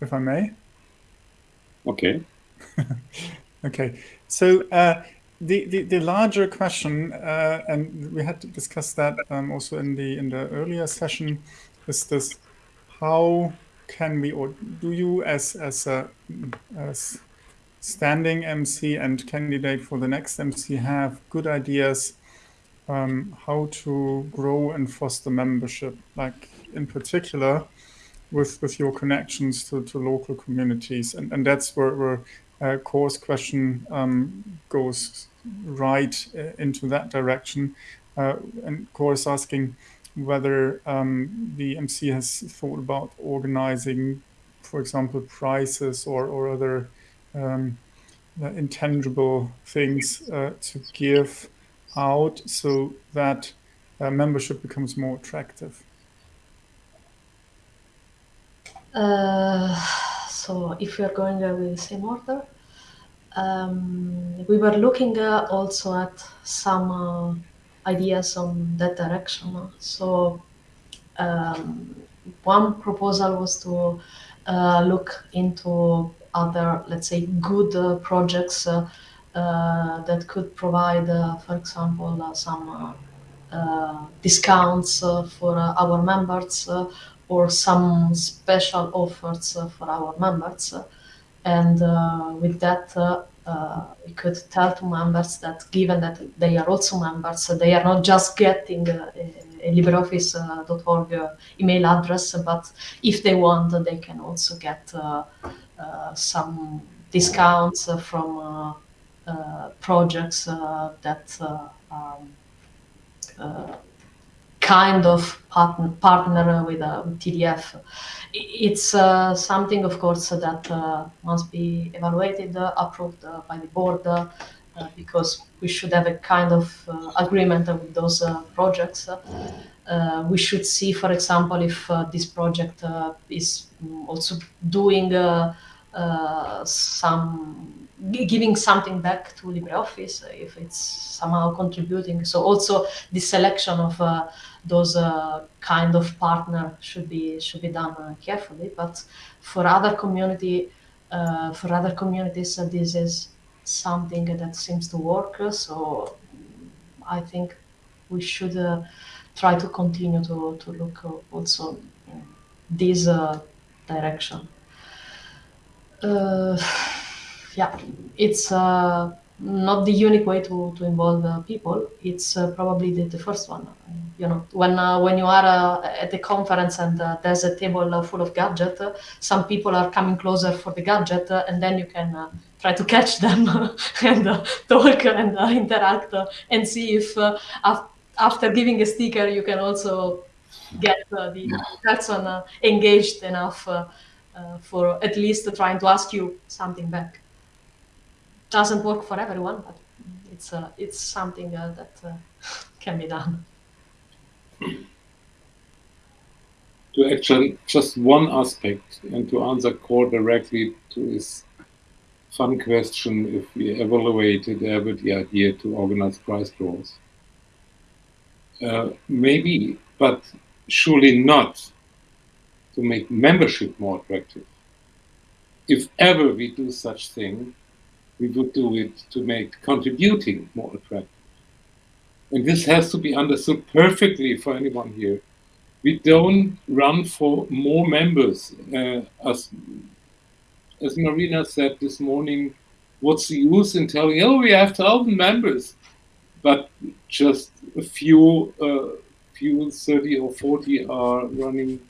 if I may. Okay. okay. So uh, the, the, the larger question, uh, and we had to discuss that um, also in the in the earlier session, is this: how can we, or do you, as as a as standing MC and candidate for the next MC, have good ideas um, how to grow and foster membership, like in particular with with your connections to, to local communities, and and that's where where uh, Cor's question um, goes right uh, into that direction. Uh, and Cor's asking whether um, the MC has thought about organizing, for example, prizes or, or other um, intangible things uh, to give out so that uh, membership becomes more attractive. Uh, so if we are going with the same order, um, we were looking uh, also at some uh, ideas on that direction. So um, one proposal was to uh, look into other, let's say, good uh, projects uh, uh, that could provide, for example, some discounts for our members or some special offers for our members. And uh, with that, uh, uh, we could tell to members that given that they are also members, they are not just getting a, a LibreOffice.org email address, but if they want, they can also get some discounts from projects that um, kind of partner, partner with a TDF. It's uh, something, of course, that uh, must be evaluated, uh, approved uh, by the board, uh, because we should have a kind of uh, agreement with those projects. we should see, for example, if this project is also doing some giving something back to LibreOffice if it's somehow contributing. So also the selection of uh, those uh, kind of partner should be should be done uh, carefully. But for other community, uh, for other communities, uh, this is something that seems to work. So I think we should uh, try to continue to to look also in this direction. yeah, it's uh, not the unique way to, to involve uh, people. It's uh, probably the, the first one. You know, when uh, when you are uh, at the conference and uh, there's a table uh, full of gadget, some people are coming closer for the gadget, and then you can try to catch them and talk and interact and see if af- after giving a sticker you can also get the person engaged enough for at least trying to ask you something back doesn't work for everyone, but it's uh, it's something uh, that uh, can be done. To actually just one aspect and to answer Cor directly to his fun question if we evaluated ever the idea to organize prize draws. Uh, maybe, but surely not to make membership more attractive. If ever we do such thing, we would do it to make contributing more attractive. And this has to be understood perfectly for anyone here. We don't run for more members. Uh, as, as Marina said this morning, what's the use in telling, oh, we have 1,000 members, but just a few, uh, few 30 or 40 are running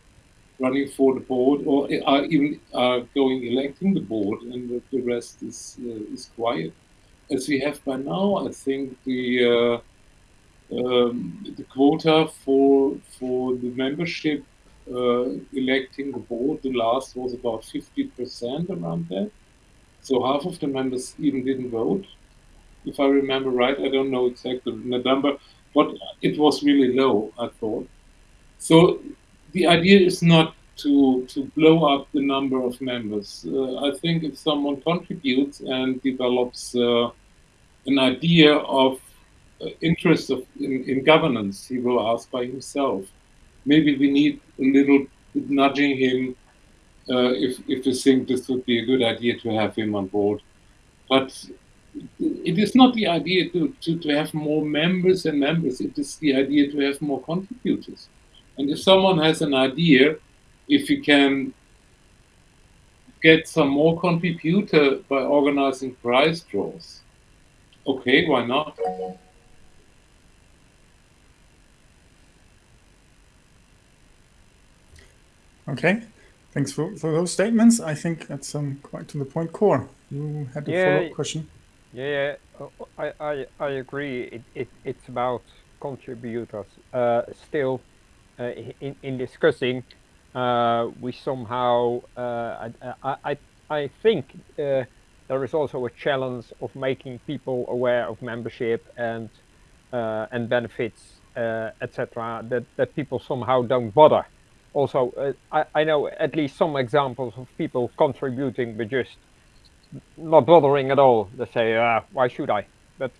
running for the board or are even are going electing the board and the, the rest is uh, is quiet. As we have by now i think the uh, um, the quota for for the membership uh, electing the board the last was about 50% around that so half of the members even didn't vote. If i remember right i don't know exactly the number but it was really low i thought. So the idea is not to to blow up the number of members. Uh, I think if someone contributes and develops uh, an idea of uh, interest of, in, in governance, he will ask by himself. Maybe we need a little nudging him uh, if if we think this would be a good idea to have him on board. But it is not the idea to, to, to have more members and members. It is the idea to have more contributors. And if someone has an idea, if you can get some more contributor by organizing prize draws, okay, why not? Okay, thanks for, for those statements. I think that's um, quite to the point. Cor, you had a Yeah. follow-up question. Yeah, yeah, uh, I, I, I agree. It, it, it's about contributors. Uh, still, in, in discussing, uh, we somehow, uh, I, I, I, think uh, there is also a challenge of making people aware of membership and uh, and benefits, uh, etc. That that people somehow don't bother. Also, uh, I, I know at least some examples of people contributing but just not bothering at all. They say, uh, "Why should I?" But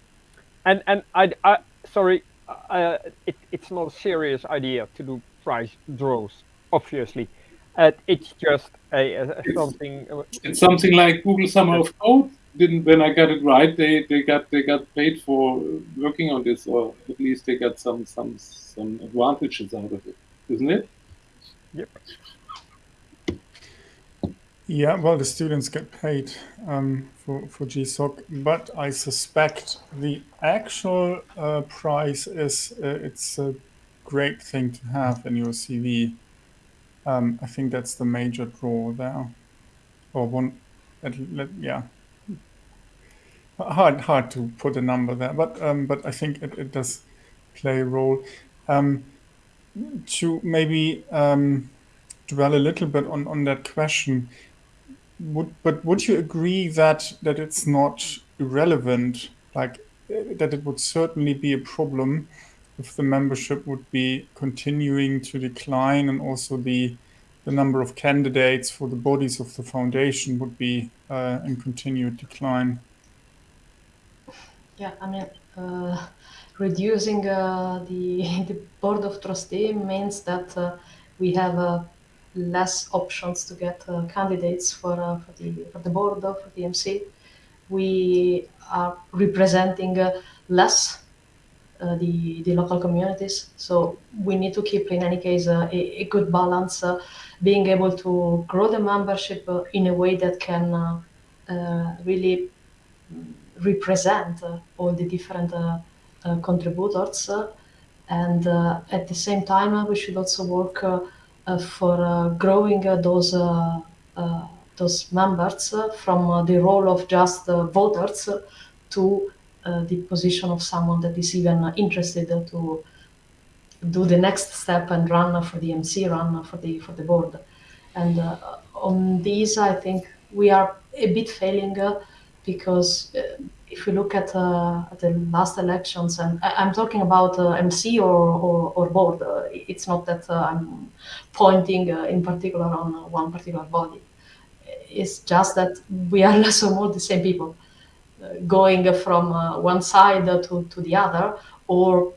and and I, I sorry, uh, it, it's not a serious idea to do prize draws. Obviously, uh, it's just a, a, a something. uh, It's something like Google Summer of Code. Didn't when I got it right, they, they got they got paid for working on this, or at least they got some some some advantages out of it, isn't it? Yep. Yeah, well, the students get paid um, for for GSOC, but I suspect the actual uh, price is uh, it's a great thing to have in your CV. Um, I think that's the major draw there, or one. At, yeah, hard hard to put a number there, but um, but I think it, it does play a role. Um, to maybe um, dwell a little bit on on that question would but would you agree that that it's not irrelevant? Like that it would certainly be a problem if the membership would be continuing to decline and also the the number of candidates for the bodies of the foundation would be uh, in continued decline? Yeah, I mean, uh, reducing uh, the the board of trustee means that uh, we have uh, less options to get uh, candidates for uh, for the for the board of the MC. We are representing uh, less uh, the the local communities, so we need to keep in any case uh, a, a good balance, being able to grow the membership in a way that can. Really represent all the different contributors and at the same time we should also work Uh, for uh, growing uh, those those members from the role of just voters to the position of someone that is even interested to do the next step and run for the MC, run for the for the board. And uh, on these, I think we are a bit failing uh, because uh, if you look at, uh, at, the last elections, and I, am talking about uh, MC or, or, or board, uh, it's not that I'm pointing in particular on one particular body. It's just that we are less or more the same people going from one side to, to the other or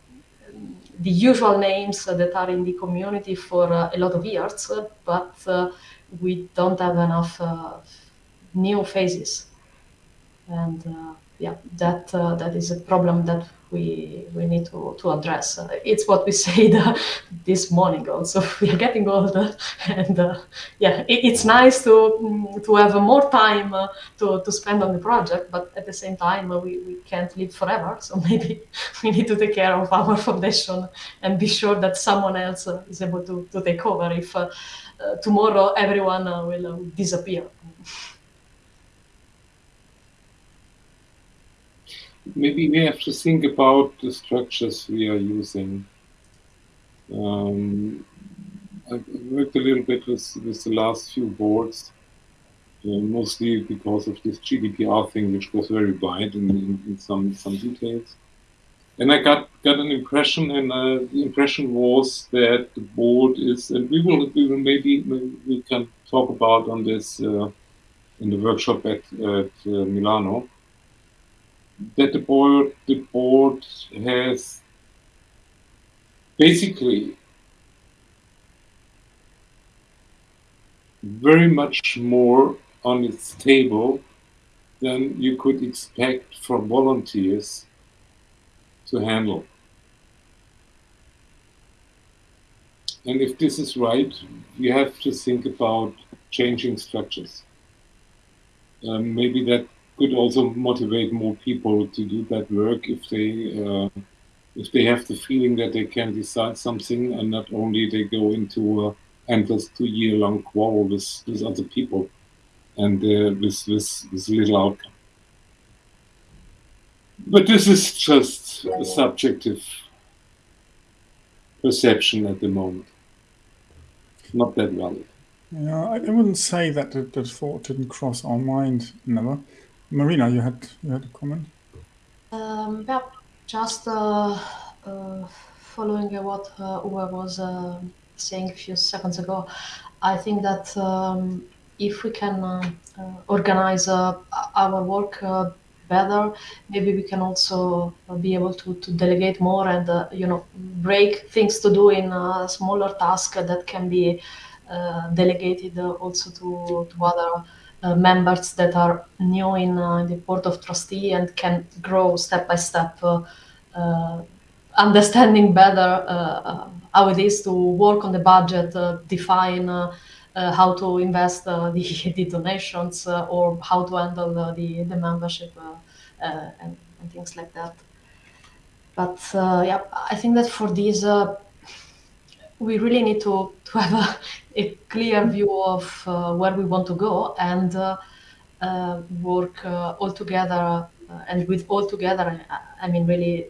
the usual names that are in the community for uh, a lot of years, but uh, we don't have enough uh, new faces. And yeah, that that is a problem that we we need to, to address. Uh, it's what we said uh, this morning also. We are getting older, and uh, yeah, it, it's nice to mm, to have more time uh, to, to spend on the project, but at the same time uh, we, we can't live forever. So maybe we need to take care of our foundation and be sure that someone else uh, is able to, to take over if tomorrow everyone will disappear. Maybe we have to think about the structures we are using. Um, I worked a little bit with, with the last few boards, uh, mostly because of this GDPR thing, which was very wide in, in, in some some details. And I got got an impression, and uh, the impression was that the board is, and we will we will maybe, maybe we can talk about on this uh, in the workshop at, at uh, Milano that the board the board has basically very much more on its table than you could expect from volunteers to handle. And if this is right, we have to think about changing structures. Um, maybe that could also motivate more people to do that work if they uh, if they have the feeling that they can decide something and not only they go into a endless two-year-long quarrel with, with other people and uh, with, with, with little outcome. But this is just a subjective perception at the moment. Not that valid. Yeah, I wouldn't say that the, the thought didn't cross our mind, never. Marina, you had you had a comment. Um, yeah, just uh, uh, following what uh, Uwe was uh, saying a few seconds ago, I think that um, if we can uh, uh, organize our work better, maybe we can also be able to, to delegate more and you know break things to do in smaller tasks that can be delegated also to to other uh, members that are new in uh, the board of trustee and can grow step by step, uh, uh understanding better uh, uh, how it is to work on the budget, define how to invest the, the donations or how to handle the, the membership and, and, things like that. But yeah, I think that for these we really need to, to have a, a clear view of uh, where we want to go and uh, uh, work all together and with all together I, mean really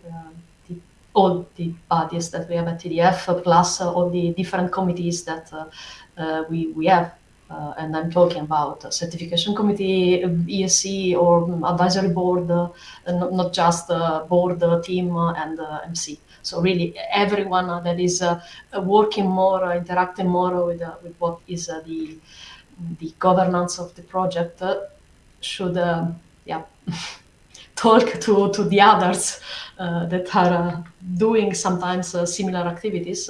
the, all the bodies that we have at TDF plus all the different committees that we, we have uh, and I'm talking about certification committee, ESC, or advisory board, uh, not, not, just uh, board, team, and MC. So really, everyone that is uh, working more, uh, interacting more with uh, with what is the the governance of the project should, yeah. talk to, to the others uh, that are uh, doing sometimes uh, similar activities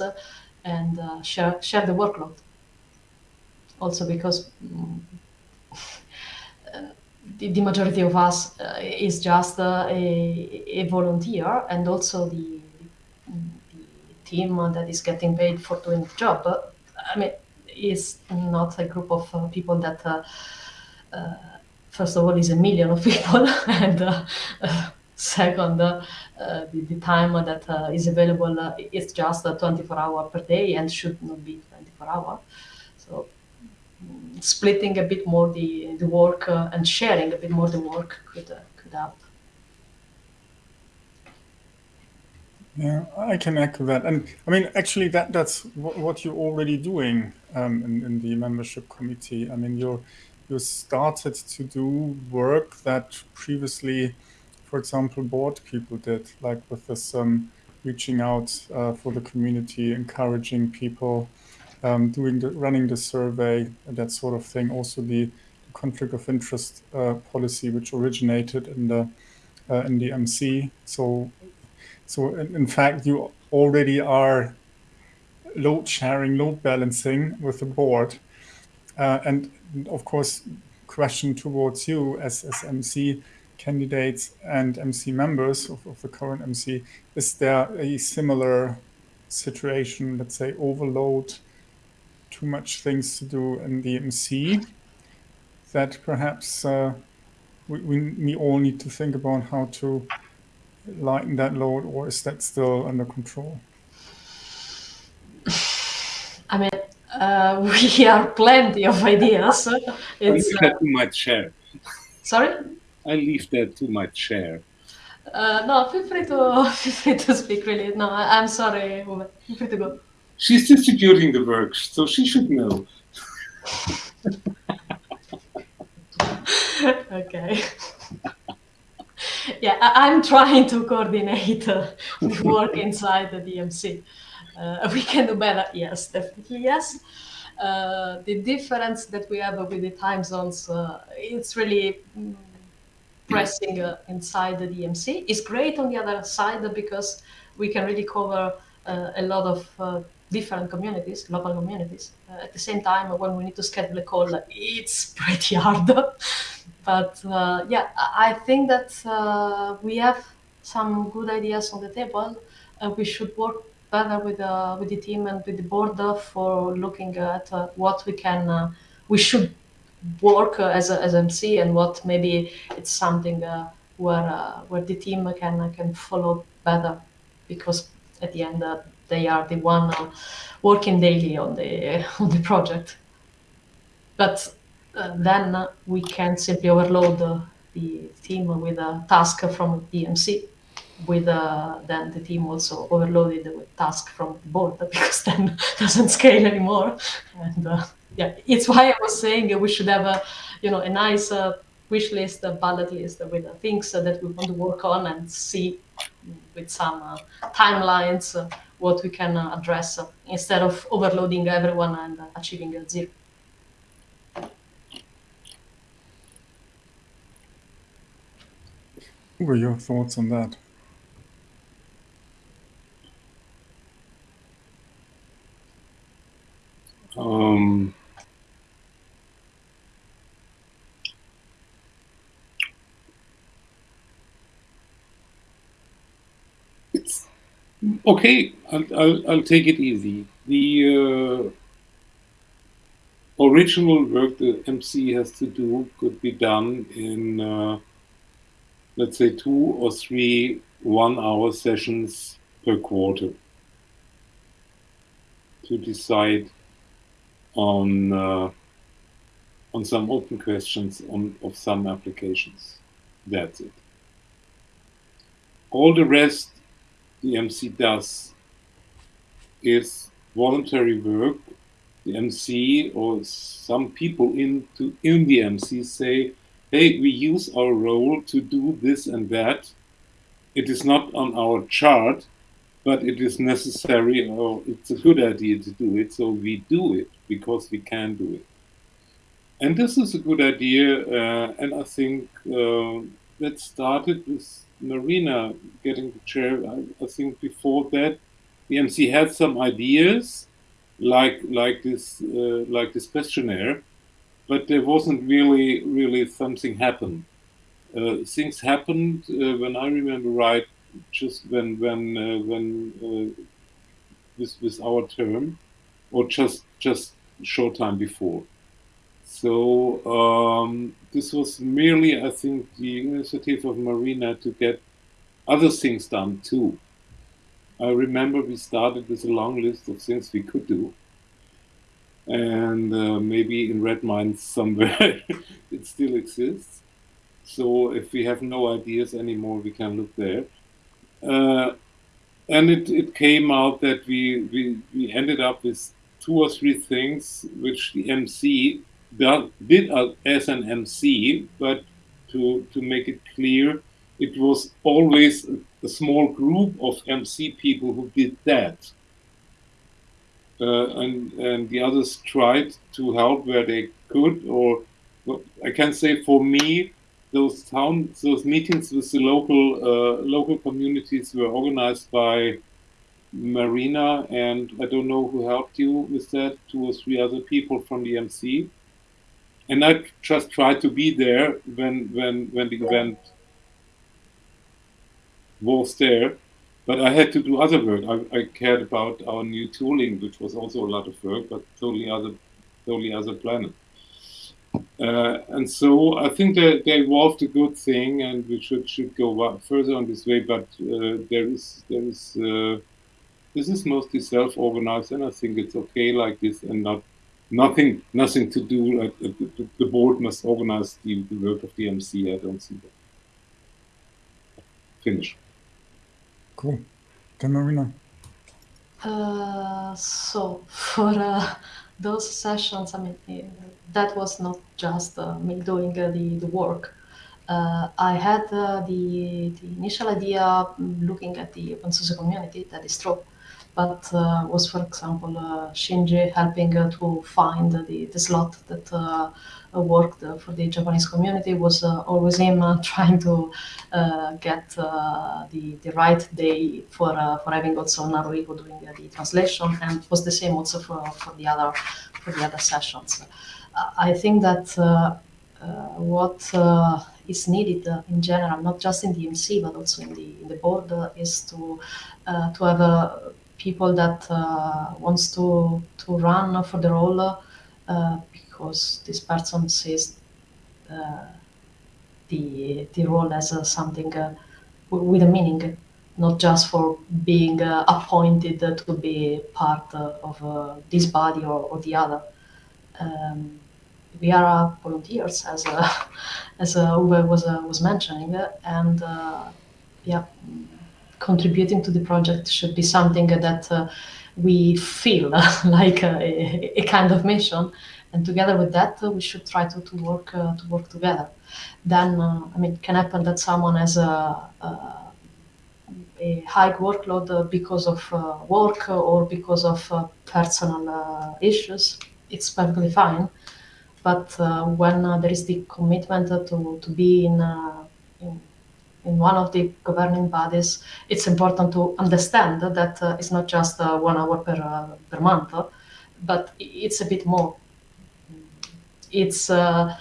and share, share the workload. Also because mm, the, the, majority of us is just a, a volunteer and also the team that is getting paid for doing the job. I mean, it's not a group of uh, people that uh, uh, first of all, is a million of people, and uh, second, uh, the, the, time that uh, is available uh, is just 24 hours per day and should not be 24 hours. So mm, splitting a bit more the, the work and sharing a bit more the work could, could help. Yeah, I can echo that. And I mean, actually, that that's what you're already doing um, in, in the membership committee. I mean, you're you started to do work that previously, for example, board people did, like with this um, reaching out uh, for the community, encouraging people, um, doing the running the survey, that sort of thing. Also, the, the conflict of interest uh, policy, which originated in the uh, in the MC. So so in, in fact, you already are load sharing, load balancing with the board. Uh, and of course, question towards you as, as MC candidates and MC members of, of the current MC, is there a similar situation, let's say overload, too much things to do in the MC that perhaps uh, we, we all need to think about how to lighten that load, or is that still under control? I mean, uh, we are plenty of ideas. It's uh, too much share. Sorry. I leave that to my chair. Uh, no, feel free to feel free to speak. Really, no, I, am sorry, Uwe. Feel free to go. She's distributing the work, so she should know. okay yeah, I, am trying to coordinate uh, the work inside the DMC. Uh, we can do better, yes, definitely yes. Uh, the difference that we have with the time zones, uh, it's really mm, pressing uh, inside the DMC. It's great on the other side because we can really cover uh, a lot of different communities, local communities. at the same time, when we need to schedule a call, it's pretty hard. But uh, yeah, I think that uh, we have some good ideas on the table. and we should work better with uh, with the team and with the board for looking at uh, what we can uh, we should work uh, as a, as MC and what maybe it's something where where the team can can follow better because at the end they are the one working daily on the on the project. But uh, then we can simply overload the, team with a task from DMC with uh, then the team also overloaded with task from the board because then doesn't scale anymore. And uh, yeah it's why i was saying we should have a you know a nice uh, wish list a bullet list with things that we want to work on and see with some uh, timelines uh, what we can address instead of overloading everyone and achieving zero What were your thoughts on that? Um, it's okay. I'll, I'll, I'll take it easy. The uh, original work the MC has to do could be done in uh, let's say two or three one hour sessions per quarter to decide on uh, on some open questions on of some applications. That's it. All the rest the MC does is voluntary work. The MC or some people into in the MC say, hey, we use our role to do this and that. It is not on our chart, but it is necessary or it's a good idea to do it. So we do it because we can do it. And this is a good idea. Uh, and I think uh, that started with Marina getting the chair. I, I, think before that, the MC had some ideas like like this uh, like this questionnaire but there wasn't really really something happen. Uh, things happened uh, when I remember right, just when when uh, when uh, with with our term, or just just short time before. So um, this was merely, I think, the initiative of Marina to get other things done too. I remember we started with a long list of things we could do. And uh, maybe in Redmines somewhere it still exists. So if we have no ideas anymore, we can look there. Uh, and it, it came out that we, we, we ended up with two or three things which the MC did as an MC, but to, to make it clear, it was always a small group of MC people who did that. Uh, and, and the others tried to help where they could, or I can say for me, those town, those meetings with the local uh, local communities were organized by Marina, and I don't know who helped you with that, two or three other people from the MC. And I just tried to be there when when when the event was there, but I had to do other work. I, I cared about our new tooling, which was also a lot of work, but totally other, totally other planet. Uh, and so I think that they evolved a good thing, and we should should go further on this way. But uh, there is there is uh, this is mostly self-organized, and I think it's okay like this, and not nothing nothing to do. The, the board must organize the, the work of the MC. I don't see that. Finish. Cool. Then Marina. Uh, so for uh, those sessions, I mean, that was not just uh, me doing uh, the, the work. Uh, I had uh, the, the initial idea looking at the open source community, that is true, but was, for example, Shinji helping to find the, the slot that worked for the Japanese community was uh, always him uh, trying to uh, get the, the right day for, for having also Naruhiko doing the translation and was the same also for, for the other for the other sessions. I think that what is needed uh, in general, not just in the MC but also in the in the board, uh, is to uh, to have people that wants to to run for the role because this person sees uh, the the role as uh, something uh, with a meaning, not just for being uh, appointed to be part of uh, this body or, or the other. Um, we are volunteers, as as Uwe was was mentioning, and yeah, contributing to the project should be something that we feel like a, a, kind of mission and together with that uh, we should try to, to work uh, to work together. Then uh, i mean it can happen that someone has a, a, a high workload because of work or because of personal issues. It's perfectly fine. But when there is the commitment to, to be in, in in one of the governing bodies, it's important to understand that uh, it's not just uh, one hour per, uh, per month, but it's a bit more it's uh,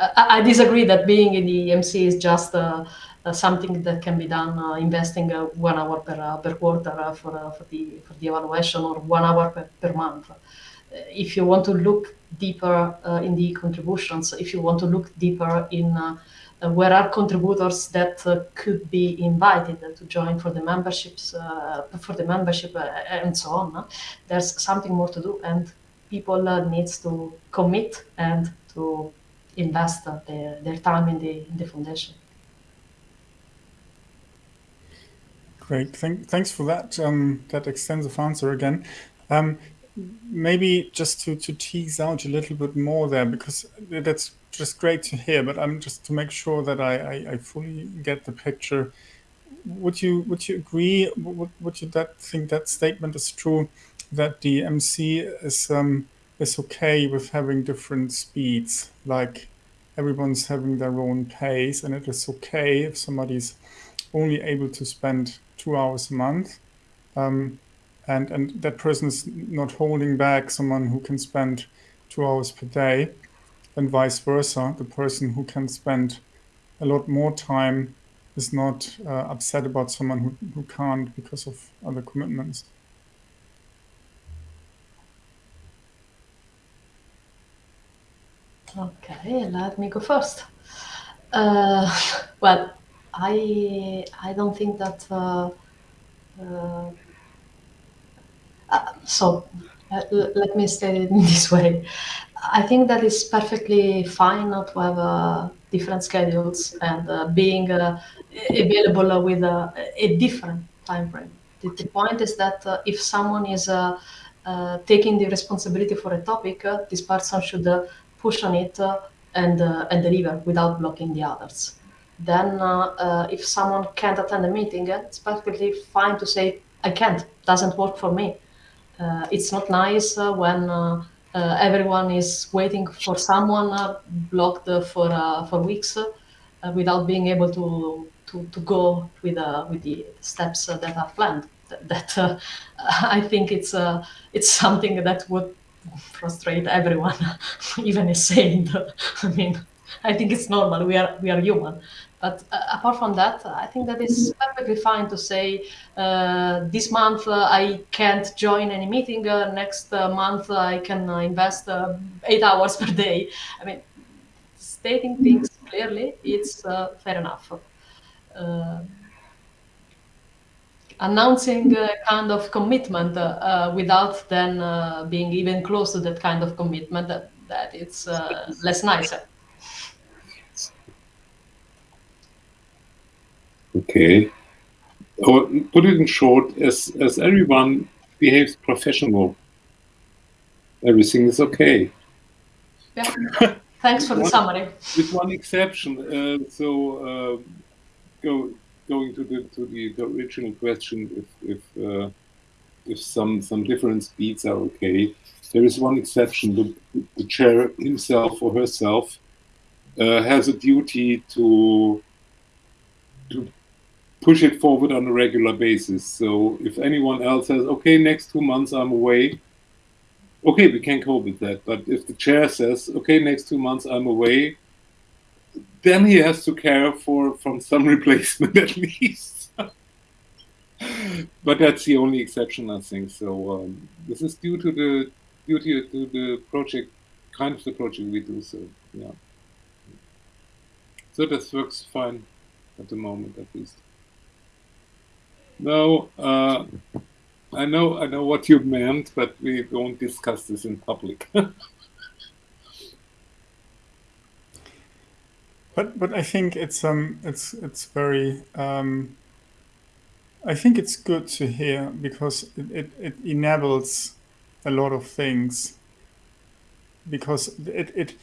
I, I, disagree that being in the EMC is just uh, uh, something that can be done uh, investing uh, one hour per, uh, per quarter for, for, the, for the evaluation or one hour per, per month. if you want to look deeper in the contributions, if you want to look deeper in where are contributors that could be invited to join for the memberships, for the membership and so on, there's something more to do. And people uh, needs to commit and to invest uh, their, their time in the, in the foundation. Great, Thank, thanks for that um, that extensive answer again. Um, maybe just to, to tease out a little bit more there, because that's just great to hear, but I'm just to make sure that I, I, I fully get the picture. Would you would you agree? Would, would you that think that statement is true that the MC is um, is okay with having different speeds, like everyone's having their own pace, and it is okay if somebody's only able to spend two hours a month, um, and and that person is not holding back someone who can spend two hours per day, and vice versa. The person who can spend a lot more time is not uh, upset about someone who, who can't because of other commitments. Okay, let me go first. Uh, well, I I don't think that. Uh, uh, uh, so uh, let me say it in this way. I think that it's perfectly fine not to have uh, different schedules and being available with a, different time frame. The, the point is that if someone is taking the responsibility for a topic, this person should push on it uh, and, uh, and deliver without blocking the others. Then, uh, if someone can't attend a meeting, it's perfectly fine to say, I can't, doesn't work for me. it's not nice when uh, everyone is waiting for someone uh, blocked for uh, for weeks without being able to to, to go with with the steps that are planned. That, that I think it's it's something that would frustrate everyone, even a saint. I mean, I think it's normal. We are we are human. But uh, apart from that, I think that it's perfectly fine to say uh, this month uh, I can't join any meeting. Uh, next uh, month I can uh, invest eight hours per day. I mean, stating things clearly, it's fair enough. Announcing a kind of commitment without then being even close to that kind of commitment, that, that it's less nicer. Okay. Or put it in short, as, as everyone behaves professional, everything is okay. Yeah. Thanks for the one, summary. With one exception. Uh, so, uh, go, going to the to the, original question, if if uh, if some some different speeds are okay, there is one exception. The, the chair himself or herself uh, has a duty to to push it forward on a regular basis. So if anyone else says, okay, next two months I'm away, okay, we can cope with that. But if the chair says, okay, next two months I'm away, then he has to care for from some replacement at least. but that's the only exception, I think. So um, this is due to the due to the project, kind of the project we do. So yeah. So this works fine at the moment, at least. No, uh, I know, I know what you meant, but we don't discuss this in public. but but I think it's um it's it's very um I think it's good to hear because it, it, it enables a lot of things because it, it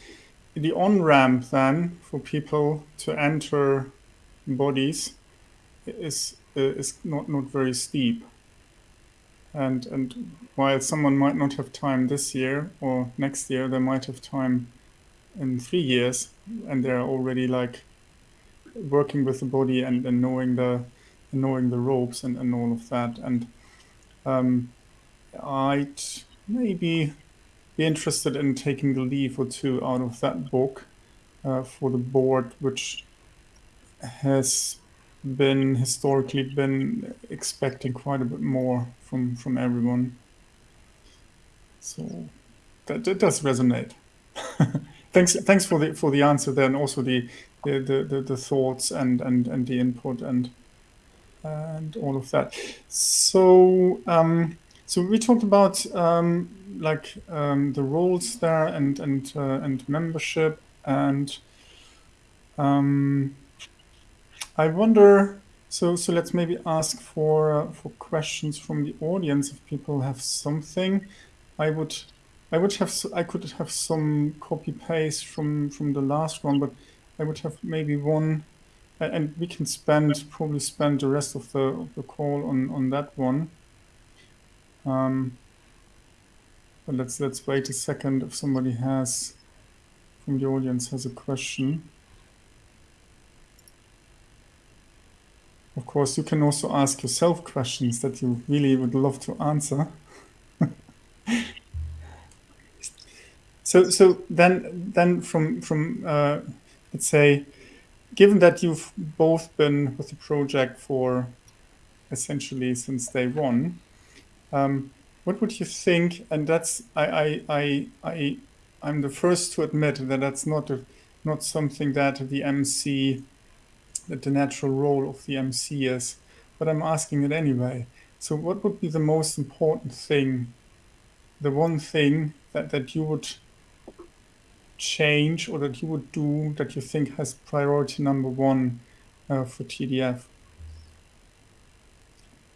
the on ramp then for people to enter bodies is uh, is not not very steep. And and while someone might not have time this year or next year, they might have time in three years, and they're already like working with the body and, and knowing the knowing the ropes and, and all of that. And um, I'd maybe be interested in taking a leaf or two out of that book uh, for the board, which has been historically been expecting quite a bit more from from everyone. So that, that does resonate. thanks thanks for the for the answer there and also the the, the, the, thoughts and, and, and the input and and all of that. So um, so we talked about um, like um, the roles there and and uh, and membership and um, I wonder. So so let's maybe ask for uh, for questions from the audience if people have something. I would I would have I could have some copy paste from from the last one, but I would have maybe one, and we can spend probably spend the rest of the of the call on on that one. Um, but let's let's wait a second if somebody has from the audience has a question. Of course, you can also ask yourself questions that you really would love to answer. so, so then, then from from uh, let's say, given that you've both been with the project for essentially since day one, um, what would you think? And that's I I I I I'm the first to admit that that's not a, not something that the MC, that the natural role of the MC is, but I'm asking it anyway. So what would be the most important thing, the one thing that, that you would change or that you would do that you think has priority number one uh, for TDF?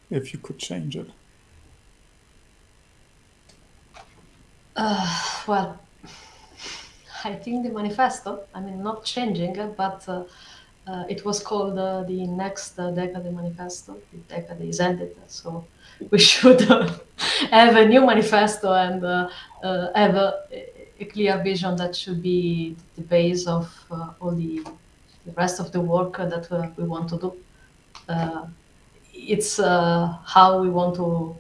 If you could change it. Uh, well, I think the manifesto, I mean, not changing, but uh, uh, it was called uh, the next uh, decade manifesto. The decade is ended, so we should have a new manifesto and uh, uh, have a, a, clear vision that should be the base of all the, the rest of the work that we want to do. it's how we want to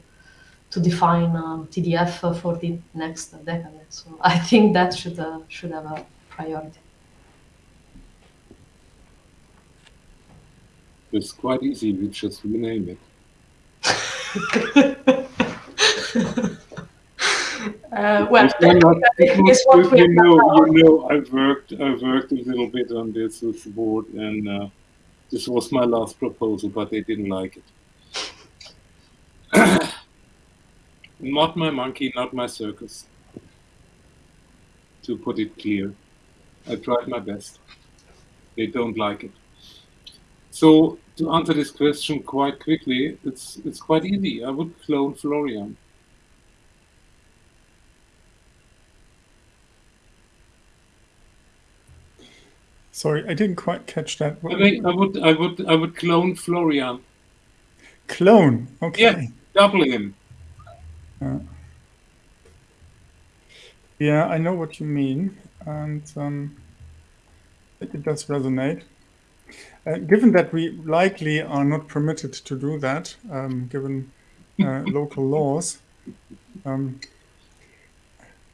to define um, TDF for the next decade. So I think that should uh, should have a priority. It's quite easy. We just rename it. uh, well, you know, you know, I've worked, I've worked a little bit on this with the board, and uh, this was my last proposal, but they didn't like it. Not my monkey, not my circus. To put it clear. I tried my best. They don't like it. So to answer this question quite quickly, it's it's quite easy. I would clone Florian. Sorry, I didn't quite catch that. I, mean, I would I would I would clone Florian. Clone, okay. Yeah, double him. Uh, yeah, I know what you mean, and um, it, it, does resonate. Uh, given that we likely are not permitted to do that, um, given uh, local laws, um,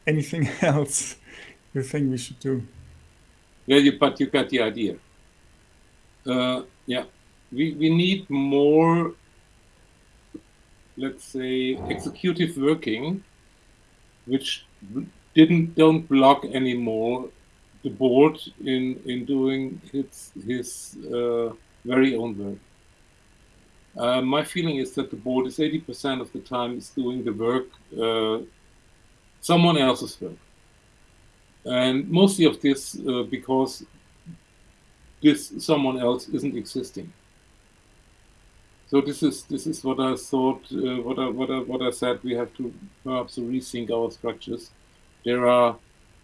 anything else you think we should do? But you got the idea. Uh, yeah, we, we need more let's say, executive working, which didn't don't block anymore the board in in doing its his uh, very own work. Uh, my feeling is that the board is 80% of the time is doing the work, uh, someone else's work. And mostly of this uh, because this someone else isn't existing. So this is this is what I thought, uh, what I what I what I said. We have to perhaps rethink our structures. There are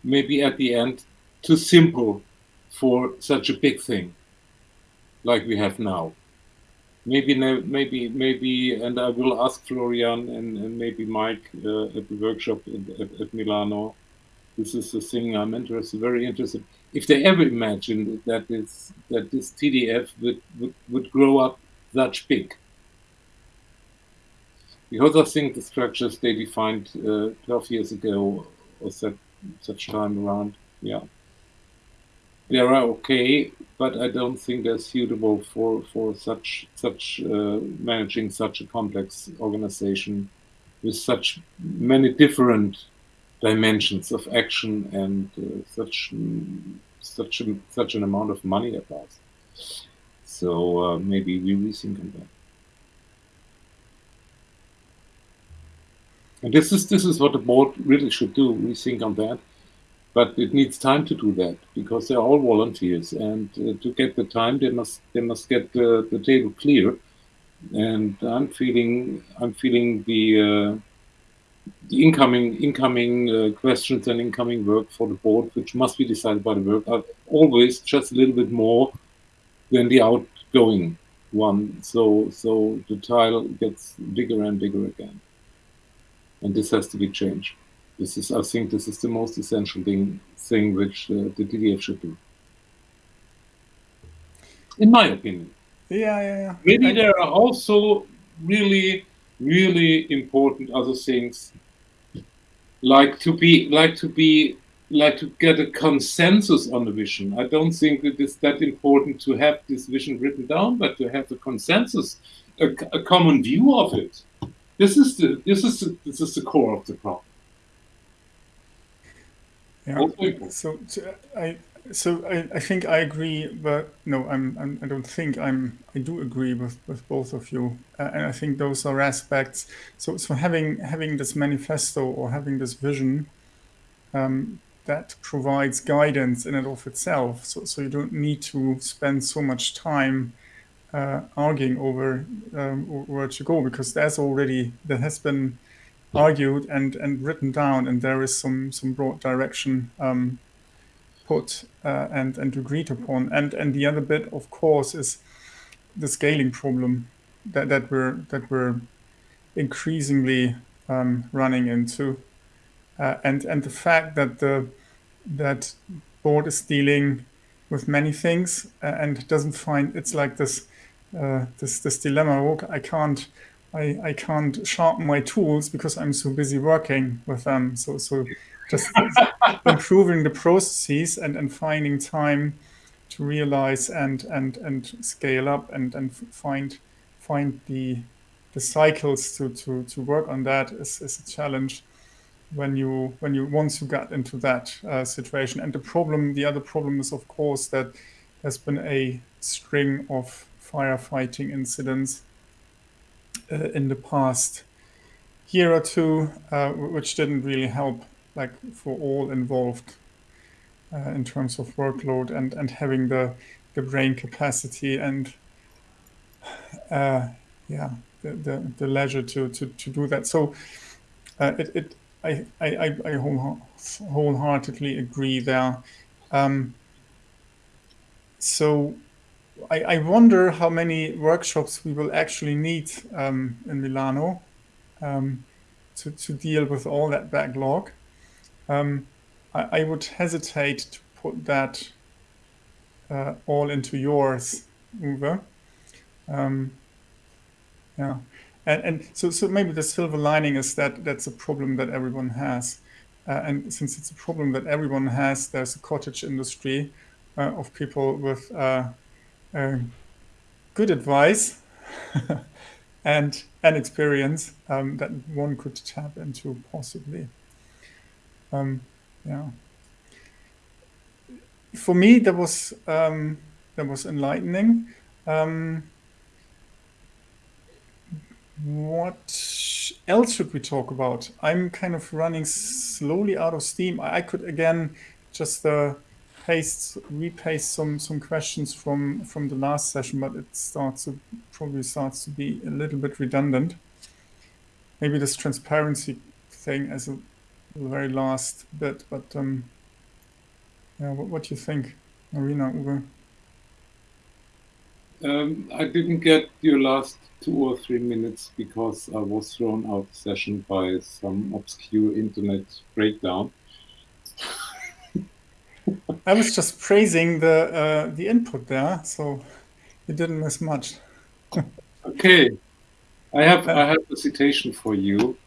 maybe at the end too simple for such a big thing, like we have now. Maybe maybe maybe, and I will ask Florian and, and maybe Mike uh, at the workshop at, at, at Milano. This is the thing I'm interested, very interested. If they ever imagined that this that this TDF would, would, would grow up that big. Because I think the structures they defined uh, 12 years ago or such, such time around, yeah. They are okay, but I don't think they're suitable for, for such, such uh, managing such a complex organization with such many different dimensions of action and uh, such such a, such an amount of money at last. So uh, maybe we rethink on that. And this is this is what the board really should do, rethink on that. But it needs time to do that because they're all volunteers, and uh, to get the time, they must they must get the table clear. And I'm feeling I'm feeling the uh, the incoming incoming uh, questions and incoming work for the board, which must be decided by the work, are always just a little bit more than the outgoing one. So so the tile gets bigger and bigger again. And this has to be changed. This is I think this is the most essential thing thing which uh, the TDF should do. In my opinion. Yeah, yeah, yeah. Maybe I, there are also really, really important other things like to be like to be like to get a consensus on the vision. I don't think it is that important to have this vision written down, but to have a consensus, a, a common view of it. This is the this is the, this is the core of the problem. Yeah. So, so I so I, I think I agree, but no, I'm, I'm I don't think I'm I do agree with, with both of you, uh, and I think those are aspects. So so having having this manifesto or having this vision, um, that provides guidance in and of itself. So so you don't need to spend so much time uh, arguing over um, where to go because there's already there has been argued and and written down, and there is some some broad direction. Um, uh, and and agreed upon. And and the other bit, of course, is the scaling problem that that we're that we're increasingly um, running into, uh, and and the fact that the that board is dealing with many things uh, and doesn't find it's like this uh, this this dilemma. I can't. I, I can't sharpen my tools because I'm so busy working with them. So so just improving the processes and, and finding time to realize and and and scale up and and find find the the cycles to to to work on that is, is a challenge when you when you once you got into that uh, situation. And the problem the other problem is of course that there's been a string of firefighting incidents uh, in the past year or two uh, which didn't really help like for all involved uh, in terms of workload and and having the the brain capacity and uh, yeah the, the, the leisure to, to to do that. So uh, it, it I I, I wholeheartedly agree there. Um, so I, I wonder how many workshops we will actually need um, in Milano um, to, to deal with all that backlog um, I, I, would hesitate to put that uh, all into yours, Uwe. Um, yeah, and and so so maybe the silver lining is that that's a problem that everyone has, uh, and since it's a problem that everyone has, there's a cottage industry uh, of people with uh, uh, good advice and and experience um, that one could tap into possibly. Um, yeah. For me, that was um, that was enlightening. Um, what else should we talk about? I'm kind of running slowly out of steam. I could again just uh, paste, repaste some some questions from from the last session, but it starts to probably starts to be a little bit redundant. Maybe this transparency thing as a the very last bit, but um, yeah, what, what do you think, Marina, Uwe? Um, I didn't get your last two or three minutes because I was thrown out of session by some obscure internet breakdown. I was just praising the uh, the input there, so you didn't miss much. okay, I have I have a citation for you.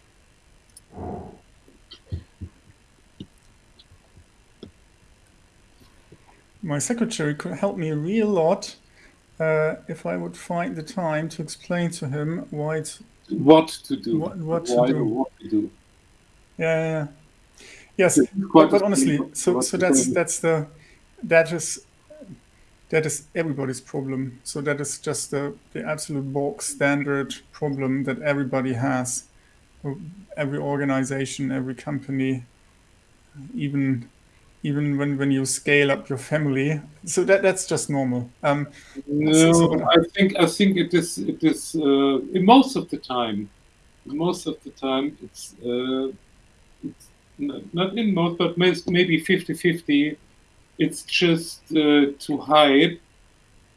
My secretary could help me a real lot uh, if I would find the time to explain to him why it's what to do, what, what to do. What to do. Yeah, yeah, yeah. yes. But, but honestly, so so that's that's the that is that is everybody's problem. So that is just the the absolute bulk standard problem that everybody has. Every organization, every company, even even when, when you scale up your family. So that that's just normal. Um, no, so, so I think I think it is it is uh, most of the time. Most of the time, it's, uh, it's not in most, but maybe 50-50. It's just uh, to hide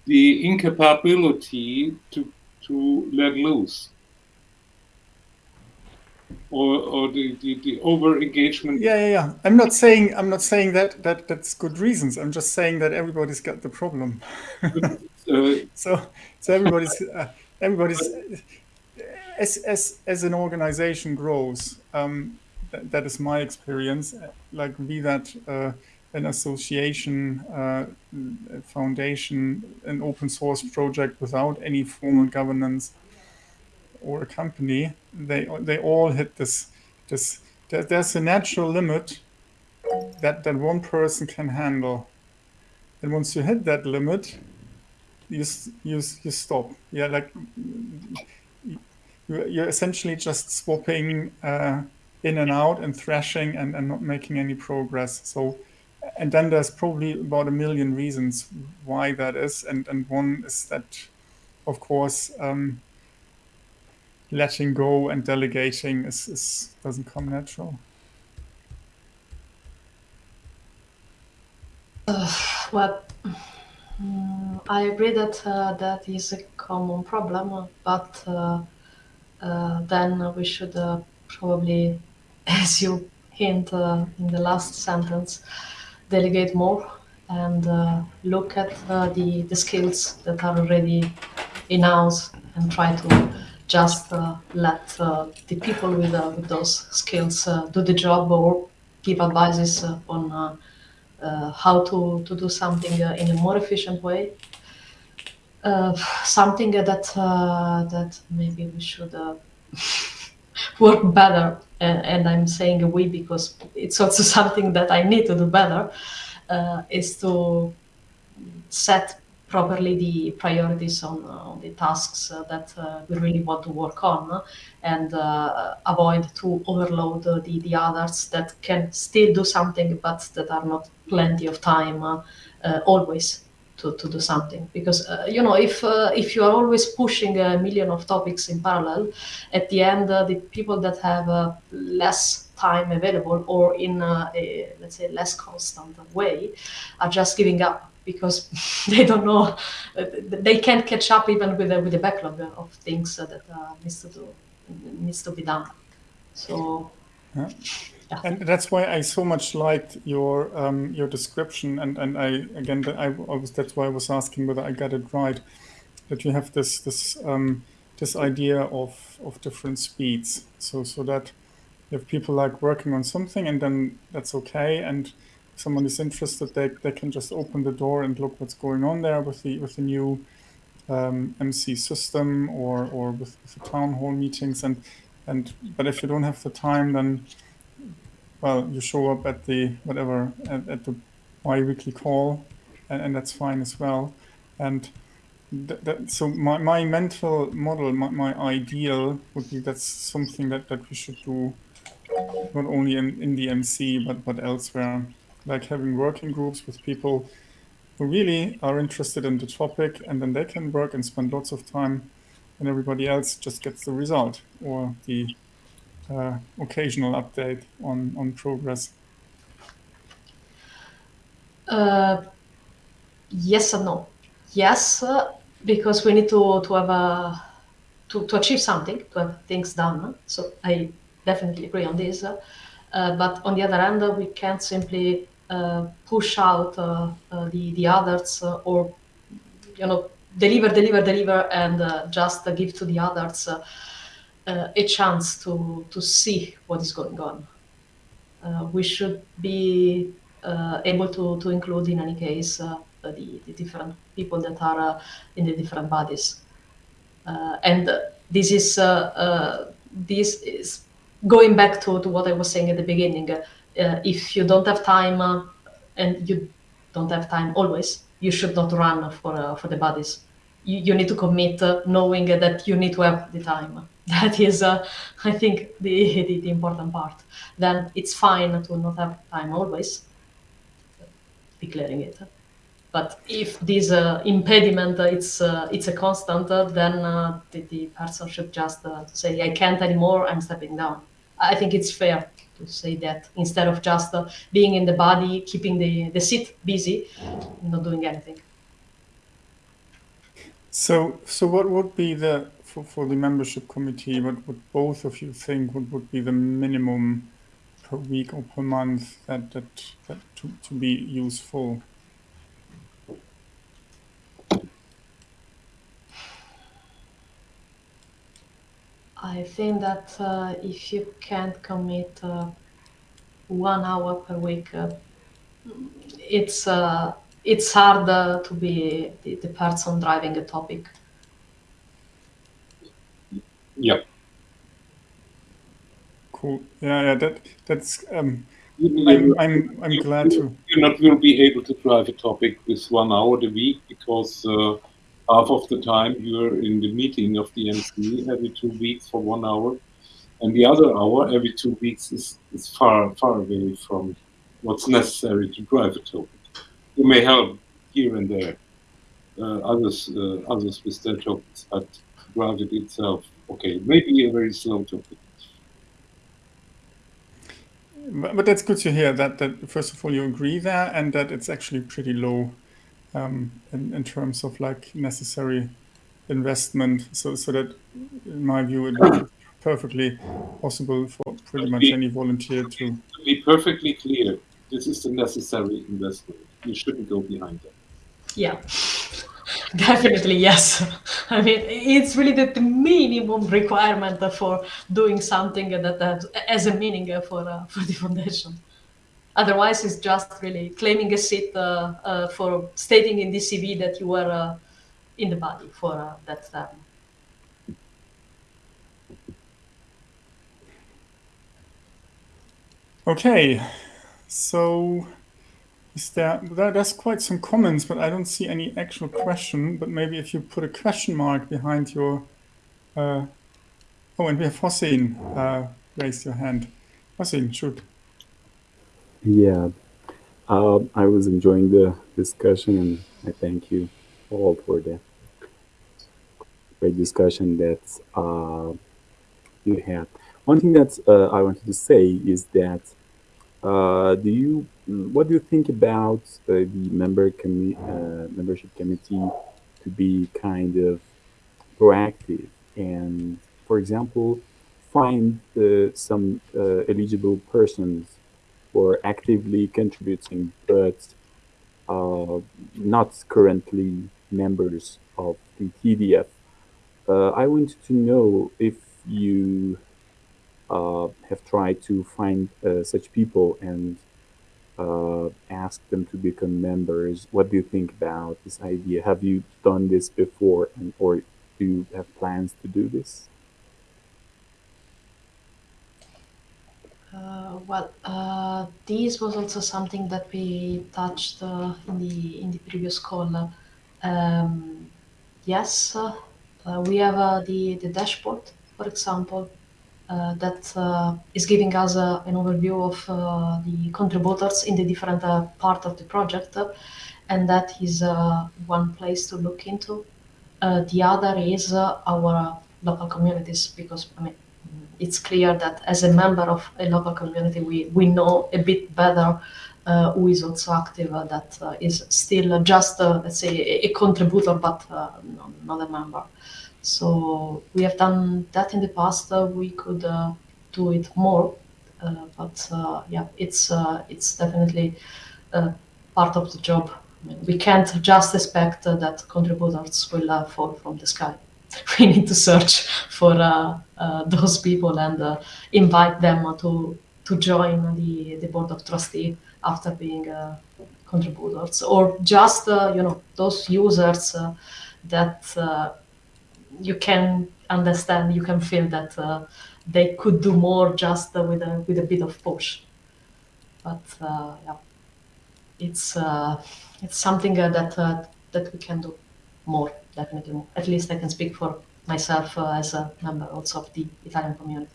the incapability to to let loose or, or the, the, the over engagement yeah yeah yeah. I'm not saying i'm not saying that that that's good reasons. I'm just saying that everybody's got the problem. Uh, so so everybody's uh, everybody's as as as an organization grows um, that, that is my experience like be that uh, an association uh, a foundation an open source project without any formal governance or a company, they they all hit this this. There's a natural limit that that one person can handle. And once you hit that limit, you you you stop. Yeah, like you're essentially just swapping uh, in and out and thrashing and, and not making any progress. So, and then there's probably about a million reasons why that is. And, and one is that, of course, um, letting go and delegating is, is doesn't come natural. Uh, well, um, I agree that uh, that is a common problem, but uh, uh then we should uh, probably, as you hint uh, in the last sentence, delegate more and look at the, the skills that are already in house and try to just let the people with, with those skills do the job or give advices on uh, how to, to do something uh, in a more efficient way. Uh, something that that maybe we should work better and, and, I'm saying we because it's also something that I need to do better uh, is to set properly the priorities on, uh, the tasks uh, that we really want to work on and avoid to overload the, the others that can still do something but that are not plenty of time uh, uh, always to, to do something. Because uh, you know if uh, if you are always pushing a million of topics in parallel at the end uh, the people that have uh, less time available or in a let's say less constant way are just giving up because they don't know they can't catch up even with the, with the backlog of things that needs to do needs to be done so yeah. Yeah. And that's why I so much liked your um, your description, and and I again I, I was that's why I was asking whether I got it right, that you have this this um, this idea of of different speeds, so so that you have people like working on something, and then that's okay, and someone is interested, they they can just open the door and look what's going on there with the with the new um, MC system or or with, with the town hall meetings, and and but if you don't have the time, then well, you show up at the whatever at, at the bi-weekly call, and, and, that's fine as well. And th that, so my, my mental model, my, my ideal would be that's something that, that we should do not only in, in the MC but but elsewhere, like having working groups with people who really are interested in the topic, and then they can work and spend lots of time, and everybody else just gets the result or the uh, occasional update on, on progress? Uh, yes and no. Yes, uh, because we need to, to have a, to, to achieve something, to have things done. So I definitely agree on this. Uh, but on the other hand, we can't simply push out uh, the, the others or, you know, deliver, deliver, deliver, and just give to the others uh, a chance to, to see what is going on. Uh, we should be uh, able to, to include, in any case, uh, the, the different people that are uh, in the different bodies. Uh, and this is, this is going back to, to what I was saying at the beginning. If you don't have time, and you don't have time always, you should not run for, for the bodies. You, you need to commit knowing that you need to have the time that is, uh, I think, the, the, the, important part. Then it's fine to not have time always, declaring it. But if this uh, impediment uh, it's uh, it's a constant, uh, then uh, the, the, person should just say, "I can't anymore. I'm stepping down." I think it's fair to say that instead of just uh, being in the body, keeping the, the seat busy, not doing anything. So, so what would be the for, for the membership committee, what would both of you think would, would be the minimum per week or per month that, that, that to, to be useful? I think that uh, if you can't commit uh, one hour per week, uh, it's uh, it's hard to be the, the person driving a topic. Yep. Cool. Yeah, yeah. That that's um, I'm, I'm, I'm glad to. You not will be able to drive a topic with one hour a week because uh, half of the time you're in the meeting of the MC every two weeks for one hour, and the other hour every two weeks is, is far far away from what's necessary to drive a topic. You may help here and there, uh, others uh, others with their topics, but drive it itself, okay, maybe a very slow topic. But, that's good to hear that, that first of all you agree there and that it's actually pretty low um, in, in terms of like necessary investment. So, so that in my view, it would be perfectly possible for pretty much any volunteer to. To be perfectly clear, this is the necessary investment. You shouldn't go behind that. Yeah. Definitely, yes. I mean, it's really the, the, minimum requirement for doing something that has, has a meaning for, uh, for the foundation. Otherwise, it's just really claiming a seat uh, uh, for stating in the CV that you were uh, in the body for that term. Okay, so is there, there's quite some comments, but I don't see any actual question. But maybe if you put a question mark behind your, uh, oh, and we have Hossein uh, raised your hand. Hossein, shoot. Yeah, uh, I was enjoying the discussion, and I thank you all for the great discussion that uh, you had. One thing that uh, I wanted to say is that uh, do you what do you think about uh, the member commi uh, membership committee to be kind of proactive and, for example, find some eligible persons for actively contributing but uh, not currently members of the TDF? I want to know if you uh, have tried to find uh, such people and uh, ask them to become members. What do you think about this idea? Have you done this before, and or do you have plans to do this? Uh, well, uh, this was also something that we touched uh, in the in the previous call. Um, yes, we have the the dashboard, for example, uh, that uh, is giving us uh, an overview of the contributors in the different part of the project. and that is one place to look into. the other is our local communities, because I mean, it's clear that as a member of a local community, we, we know a bit better uh, who is also active uh, that uh, is still just, let's say, a, a contributor, but not a member. So we have done that in the past. Uh, we could uh, do it more, uh, but yeah, it's it's definitely part of the job. I mean, we can't just expect that contributors will fall from the sky. We need to search for those people and invite them to to join the, the board of trustee after being uh, contributors. Or just uh, you know those users uh, that you can understand, you can feel that uh, they could do more just uh, with a with a bit of push. But uh, yeah, it's uh, it's something uh, that uh, that we can do more, definitely more. At least I can speak for myself as a member also of the Italian community.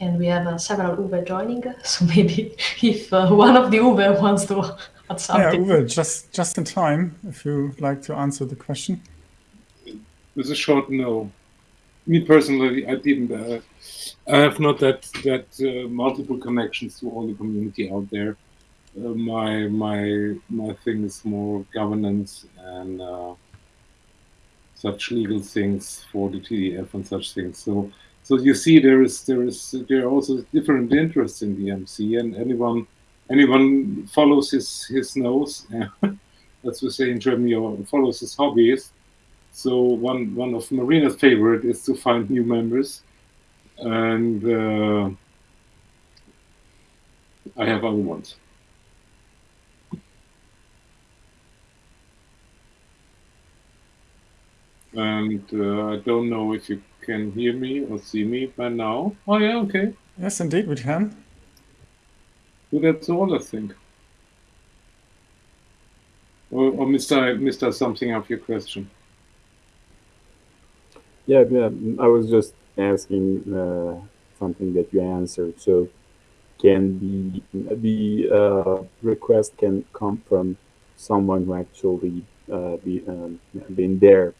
And we have several Uwe joining, so maybe if one of the Uwe wants to add something. Yeah, Uwe, just just in time, if you like to answer the question with a short no. Me personally, I didn't. Uh, I have not that that uh, multiple connections to all the community out there. My my my thing is more governance and uh, such legal things for the TDF and such things. So so you see, there is there is there are also different interests in the MC, and anyone anyone follows his his nose, as we say in Germany, or follows his hobbies so one one of Marina's favorite is to find new members, and uh, I have other ones. And uh, I don't know if you can hear me or see me by now. Oh yeah, okay. Yes, indeed, we can. So that's all, I think. Or, or Mr. Mr. Something of your question. Yeah, yeah. I was just asking uh, something that you answered. So, can the the uh, request can come from someone who actually uh, be um, been there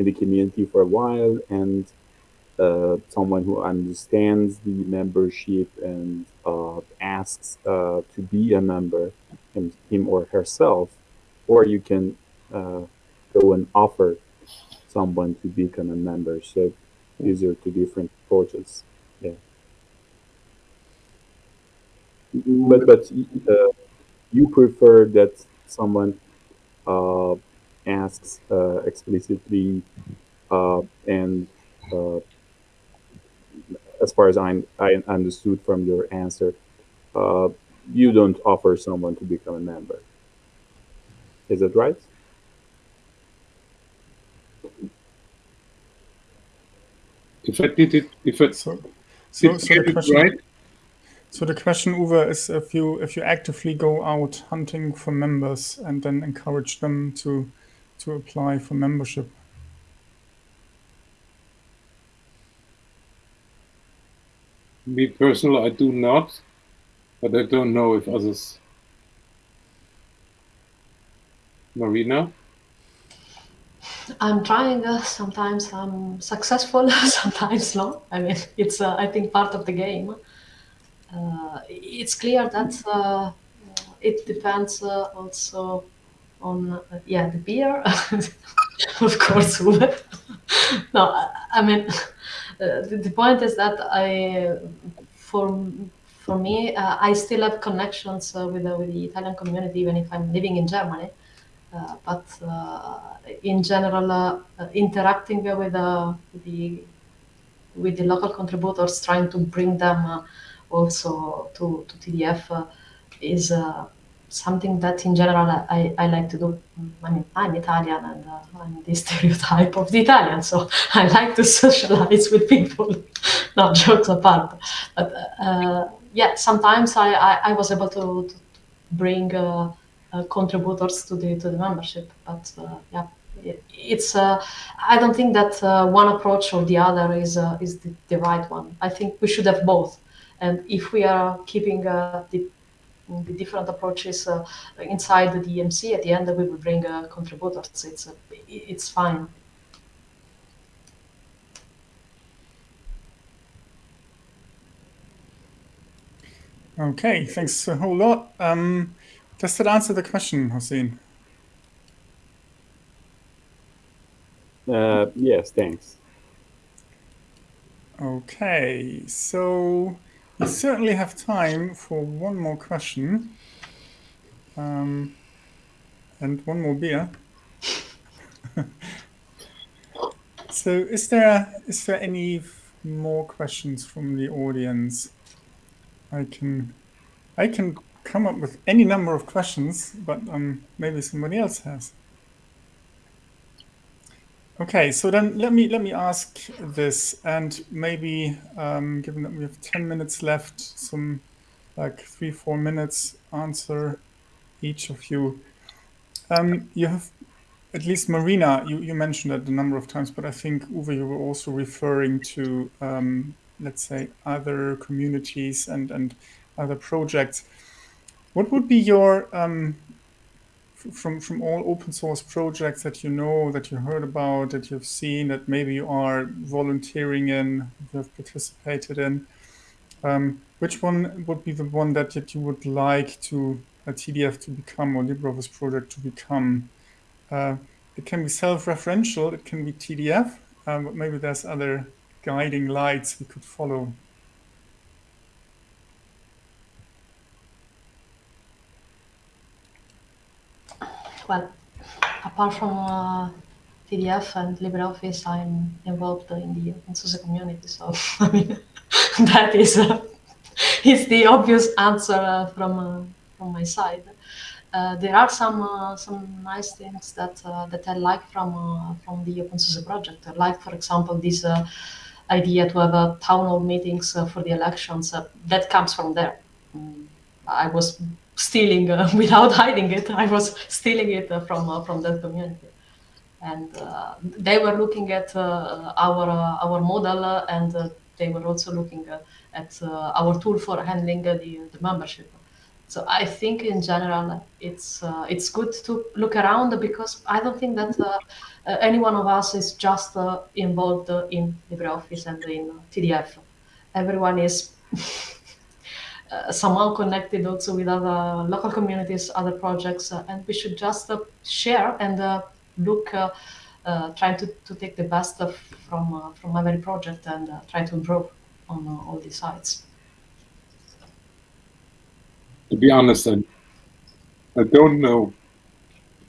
in the community for a while and uh, someone who understands the membership and uh, asks uh, to be a member, him, him or herself, or you can uh, go and offer someone to become a member. So these are two different approaches. Yeah. But but uh, you prefer that someone uh, asks uh, explicitly uh, and uh, as far as I, I understood from your answer, uh, you don't offer someone to become a member. Is that right? If I did it, if I So, so, so the it question, right, so the question, Uwe, is if you if you actively go out hunting for members and then encourage them to to apply for membership. me personal, I do not, but I don't know if others. Marina, I'm trying. Uh, sometimes I'm successful, sometimes not. I mean, it's uh, I think part of the game. Uh, it's clear that uh, it depends uh, also on uh, yeah the beer, of course. No, I, mean uh, the, the point is that I for for me uh, I still have connections uh, with with the Italian community even if I'm living in Germany. Uh, but uh, in general, interacting with, with the with the local contributors, trying to bring them also to, to TDF is something that in general I, I like to do. I mean, I'm Italian and uh, I'm the stereotype of the Italian, so I like to socialize with people. Not jokes apart, but uh, yeah, sometimes I, I, I was able to, to bring uh, uh, contributors to the to the membership, but uh, yeah. it- It's. Uh, I don't think that uh, one approach or the other is uh, is the, the right one. I think we should have both. And if we are keeping uh, the the different approaches uh, inside the MC, at the end we will bring uh, contributors. It's uh, it's fine. Okay, thanks a whole lot. Um, does that answer the question, Hossein? Uh, yes, thanks. Okay, so we certainly have time for one more question. Um, and one more beer. so is there is there any more questions from the audience? I can I can come up with any number of questions, but um, maybe somebody else has. Okay, so then let me let me ask this, and maybe um, given that we have ten minutes left, some like three four minutes answer each of you. Um, you have at least Marina. You, you mentioned that a number of times, but I think Uwe, you were also referring to um, let's say other communities and and other projects. What would be your um, from from all open source projects that you know that you heard about that you've seen that maybe you are volunteering in you have participated in um, which one would be the one that, that you would like to a TDF to become or LibreOffice project to become? Uh, it can be self-referential it can be TDF um, but maybe there's other guiding lights we could follow Well, apart from uh, TDF and LibreOffice, I'm involved in the source community. So I mean, that is uh, is the obvious answer uh, from uh, from my side. Uh, there are some some nice things that that I like from from the OpenSUSE project. Like, for example, this idea to have uh, town hall meetings uh, for the elections. Uh, that comes from there. Mm, I was stealing uh, without hiding it. I was stealing it uh, from uh, from that community, and uh, they were looking at uh, our uh, our model, and they were also looking at our tool for handling the, the membership. So I think in general it's it's good to look around because I don't think that any one of us is just involved in LibreOffice and in TDF. Everyone is. uh, somehow connected also with other local communities, other projects, uh, and we should just uh, share and uh, look, uh, trying to, to take the best of from from every project and try to improve on all these sides. To be honest, I, I don't know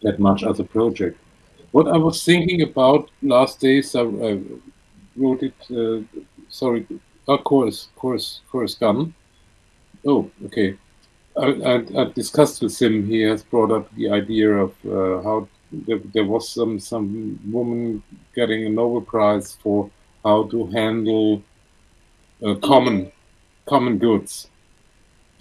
that much as a project. What I was thinking about last days, I, I wrote it, sorry, of course, course, course gun Oh, okay. I, I, I, discussed with him. He has brought up the idea of uh, how there, there, was some some woman getting a Nobel Prize for how to handle uh, common common goods,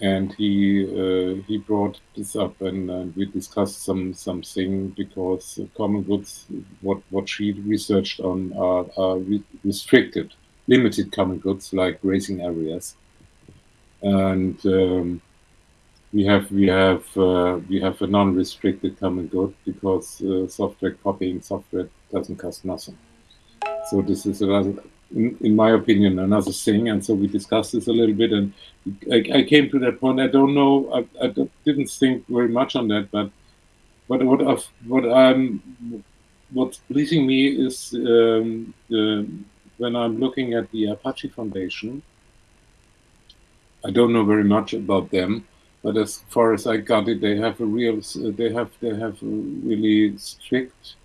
and he uh, he brought this up, and, and, we discussed some something because common goods, what what she researched on, are, are re restricted, limited common goods like grazing areas and um, we have we have uh, we have a non-restricted common good because uh, software copying software doesn't cost nothing. So this is another, in, in, my opinion, another thing. And so we discussed this a little bit, and I, I came to that point. I don't know. I, I, didn't think very much on that, but but what I've, what I'm what's pleasing me is um, the, when I'm looking at the Apache Foundation I don't know very much about them, but as far as I got it, they have a real, they have, they have a really strict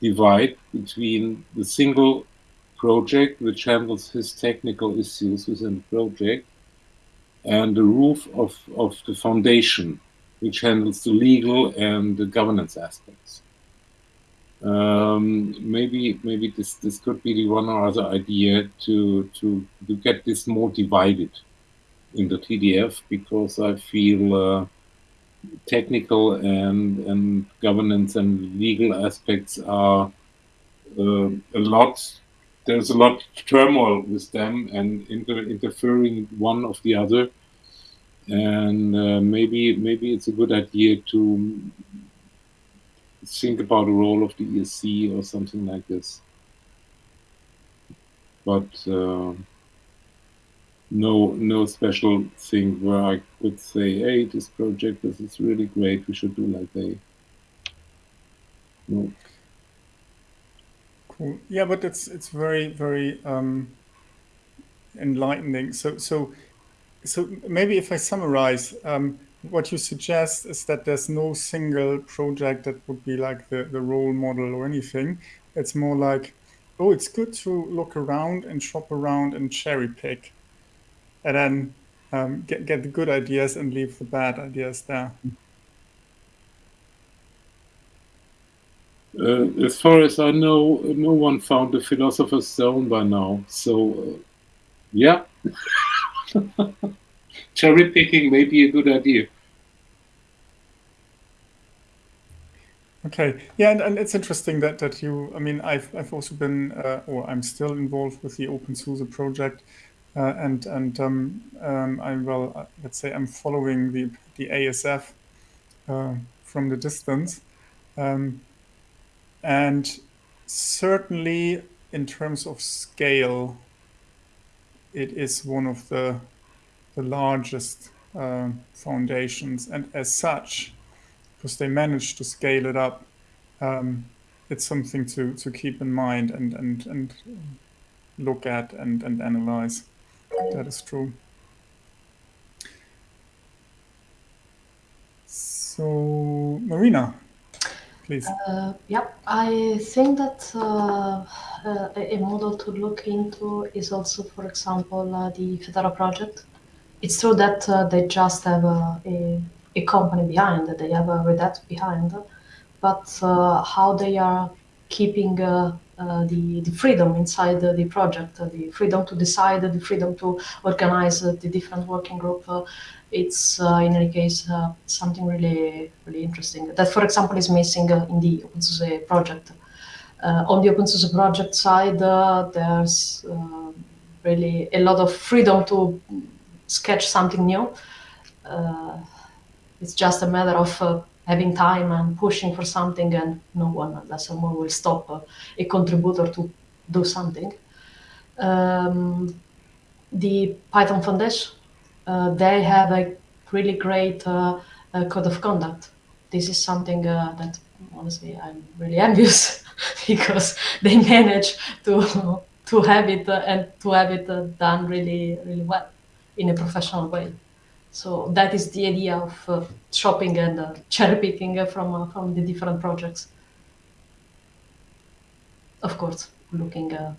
divide between the single project, which handles his technical issues within the project, and the roof of, of the foundation, which handles the legal and the governance aspects. Um, maybe maybe this, this could be the one or other idea to, to, to get this more divided in the TDF because I feel uh, technical and and governance and legal aspects are uh, a lot. There's a lot of turmoil with them and inter interfering one of the other, and uh, maybe maybe it's a good idea to think about the role of the ESC or something like this. But uh, no no special thing where I could say, hey, this project this is really great. We should do like they. No. Cool. Yeah, but it's it's very very um, enlightening. So so so maybe if I summarize, um, what you suggest is that there's no single project that would be like the the role model or anything. It's more like, oh, it's good to look around and shop around and cherry pick and then um, get, get the good ideas and leave the bad ideas there. Uh, as far as I know, no one found the philosopher's stone by now. So, uh, yeah, cherry picking may be a good idea. Okay, yeah, and, and it's interesting that that you. I mean, I've I've also been, uh, or I'm still involved with the OpenSUSE project, uh, and and um, um, I'm well, uh, let's say I'm following the the ASF uh, from the distance, um, and certainly in terms of scale, it is one of the the largest uh, foundations, and as such, because they managed to scale it up, um, it's something to to keep in mind and and and look at and and analyze. That is true. So, Marina, please. Uh, yeah, I think that uh, uh, a model to look into is also, for example, uh, the Fedora project. It's true that uh, they just have a, a, company behind, that they have a Red Hat behind, but uh, how they are keeping uh, the, the freedom inside the, the project, uh, the freedom to decide, the freedom to organize the different working group. it's in any case something really really interesting. That, for example, is missing in the OpenSUSE project. on the OpenSUSE project side, there's really a lot of freedom to sketch something new. Uh, it's just a matter of uh, having time and pushing for something, and no one, unless someone will stop uh, a contributor to do something. Um, the Python Foundation, uh, they have a really great uh, uh, code of conduct. This is something that honestly I'm really envious because they manage to to have it and to have it done really really well in a professional way. So that is the idea of uh, shopping and uh, cherry picking uh, from uh, from the different projects. Of course, looking uh,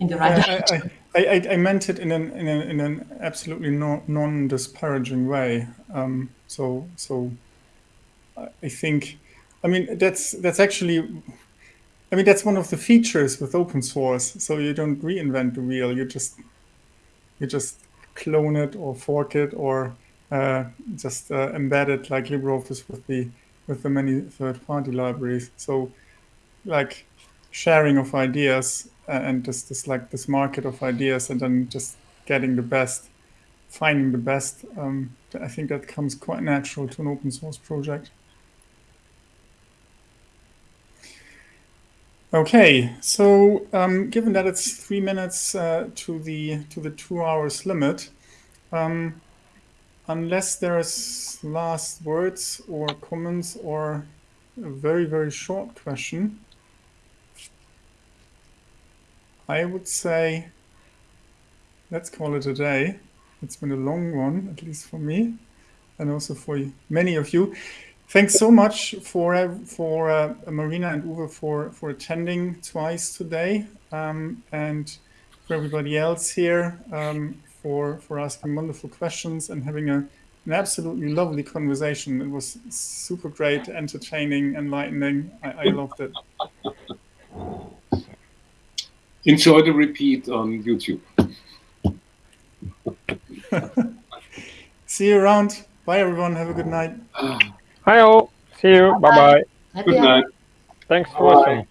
in the right direction. I, I, I, meant it in an in, an, in an absolutely no, non-disparaging way. Um, so so I think, I mean that's that's actually, I mean that's one of the features with open source. So you don't reinvent the wheel. You just you just clone it or fork it or uh, just uh, embed it like LibreOffice with the with the many third-party libraries. So like sharing of ideas uh, and just this like this market of ideas and then just getting the best, finding the best. Um, I think that comes quite natural to an open source project. Okay, so um, given that it's three minutes uh, to the to the two hours limit, um, unless there's last words or comments or a very very short question, I would say let's call it a day. It's been a long one, at least for me, and also for many of you. Thanks so much for for uh, Marina and Uwe for for attending twice today, um, and for everybody else here um, for for asking wonderful questions and having a an absolutely lovely conversation. It was super great, entertaining, enlightening. I, I loved it. Enjoy the repeat on YouTube. See you around. Bye, everyone. Have a good night. Hi all. See you. Bye bye. Good night. Thanks for watching.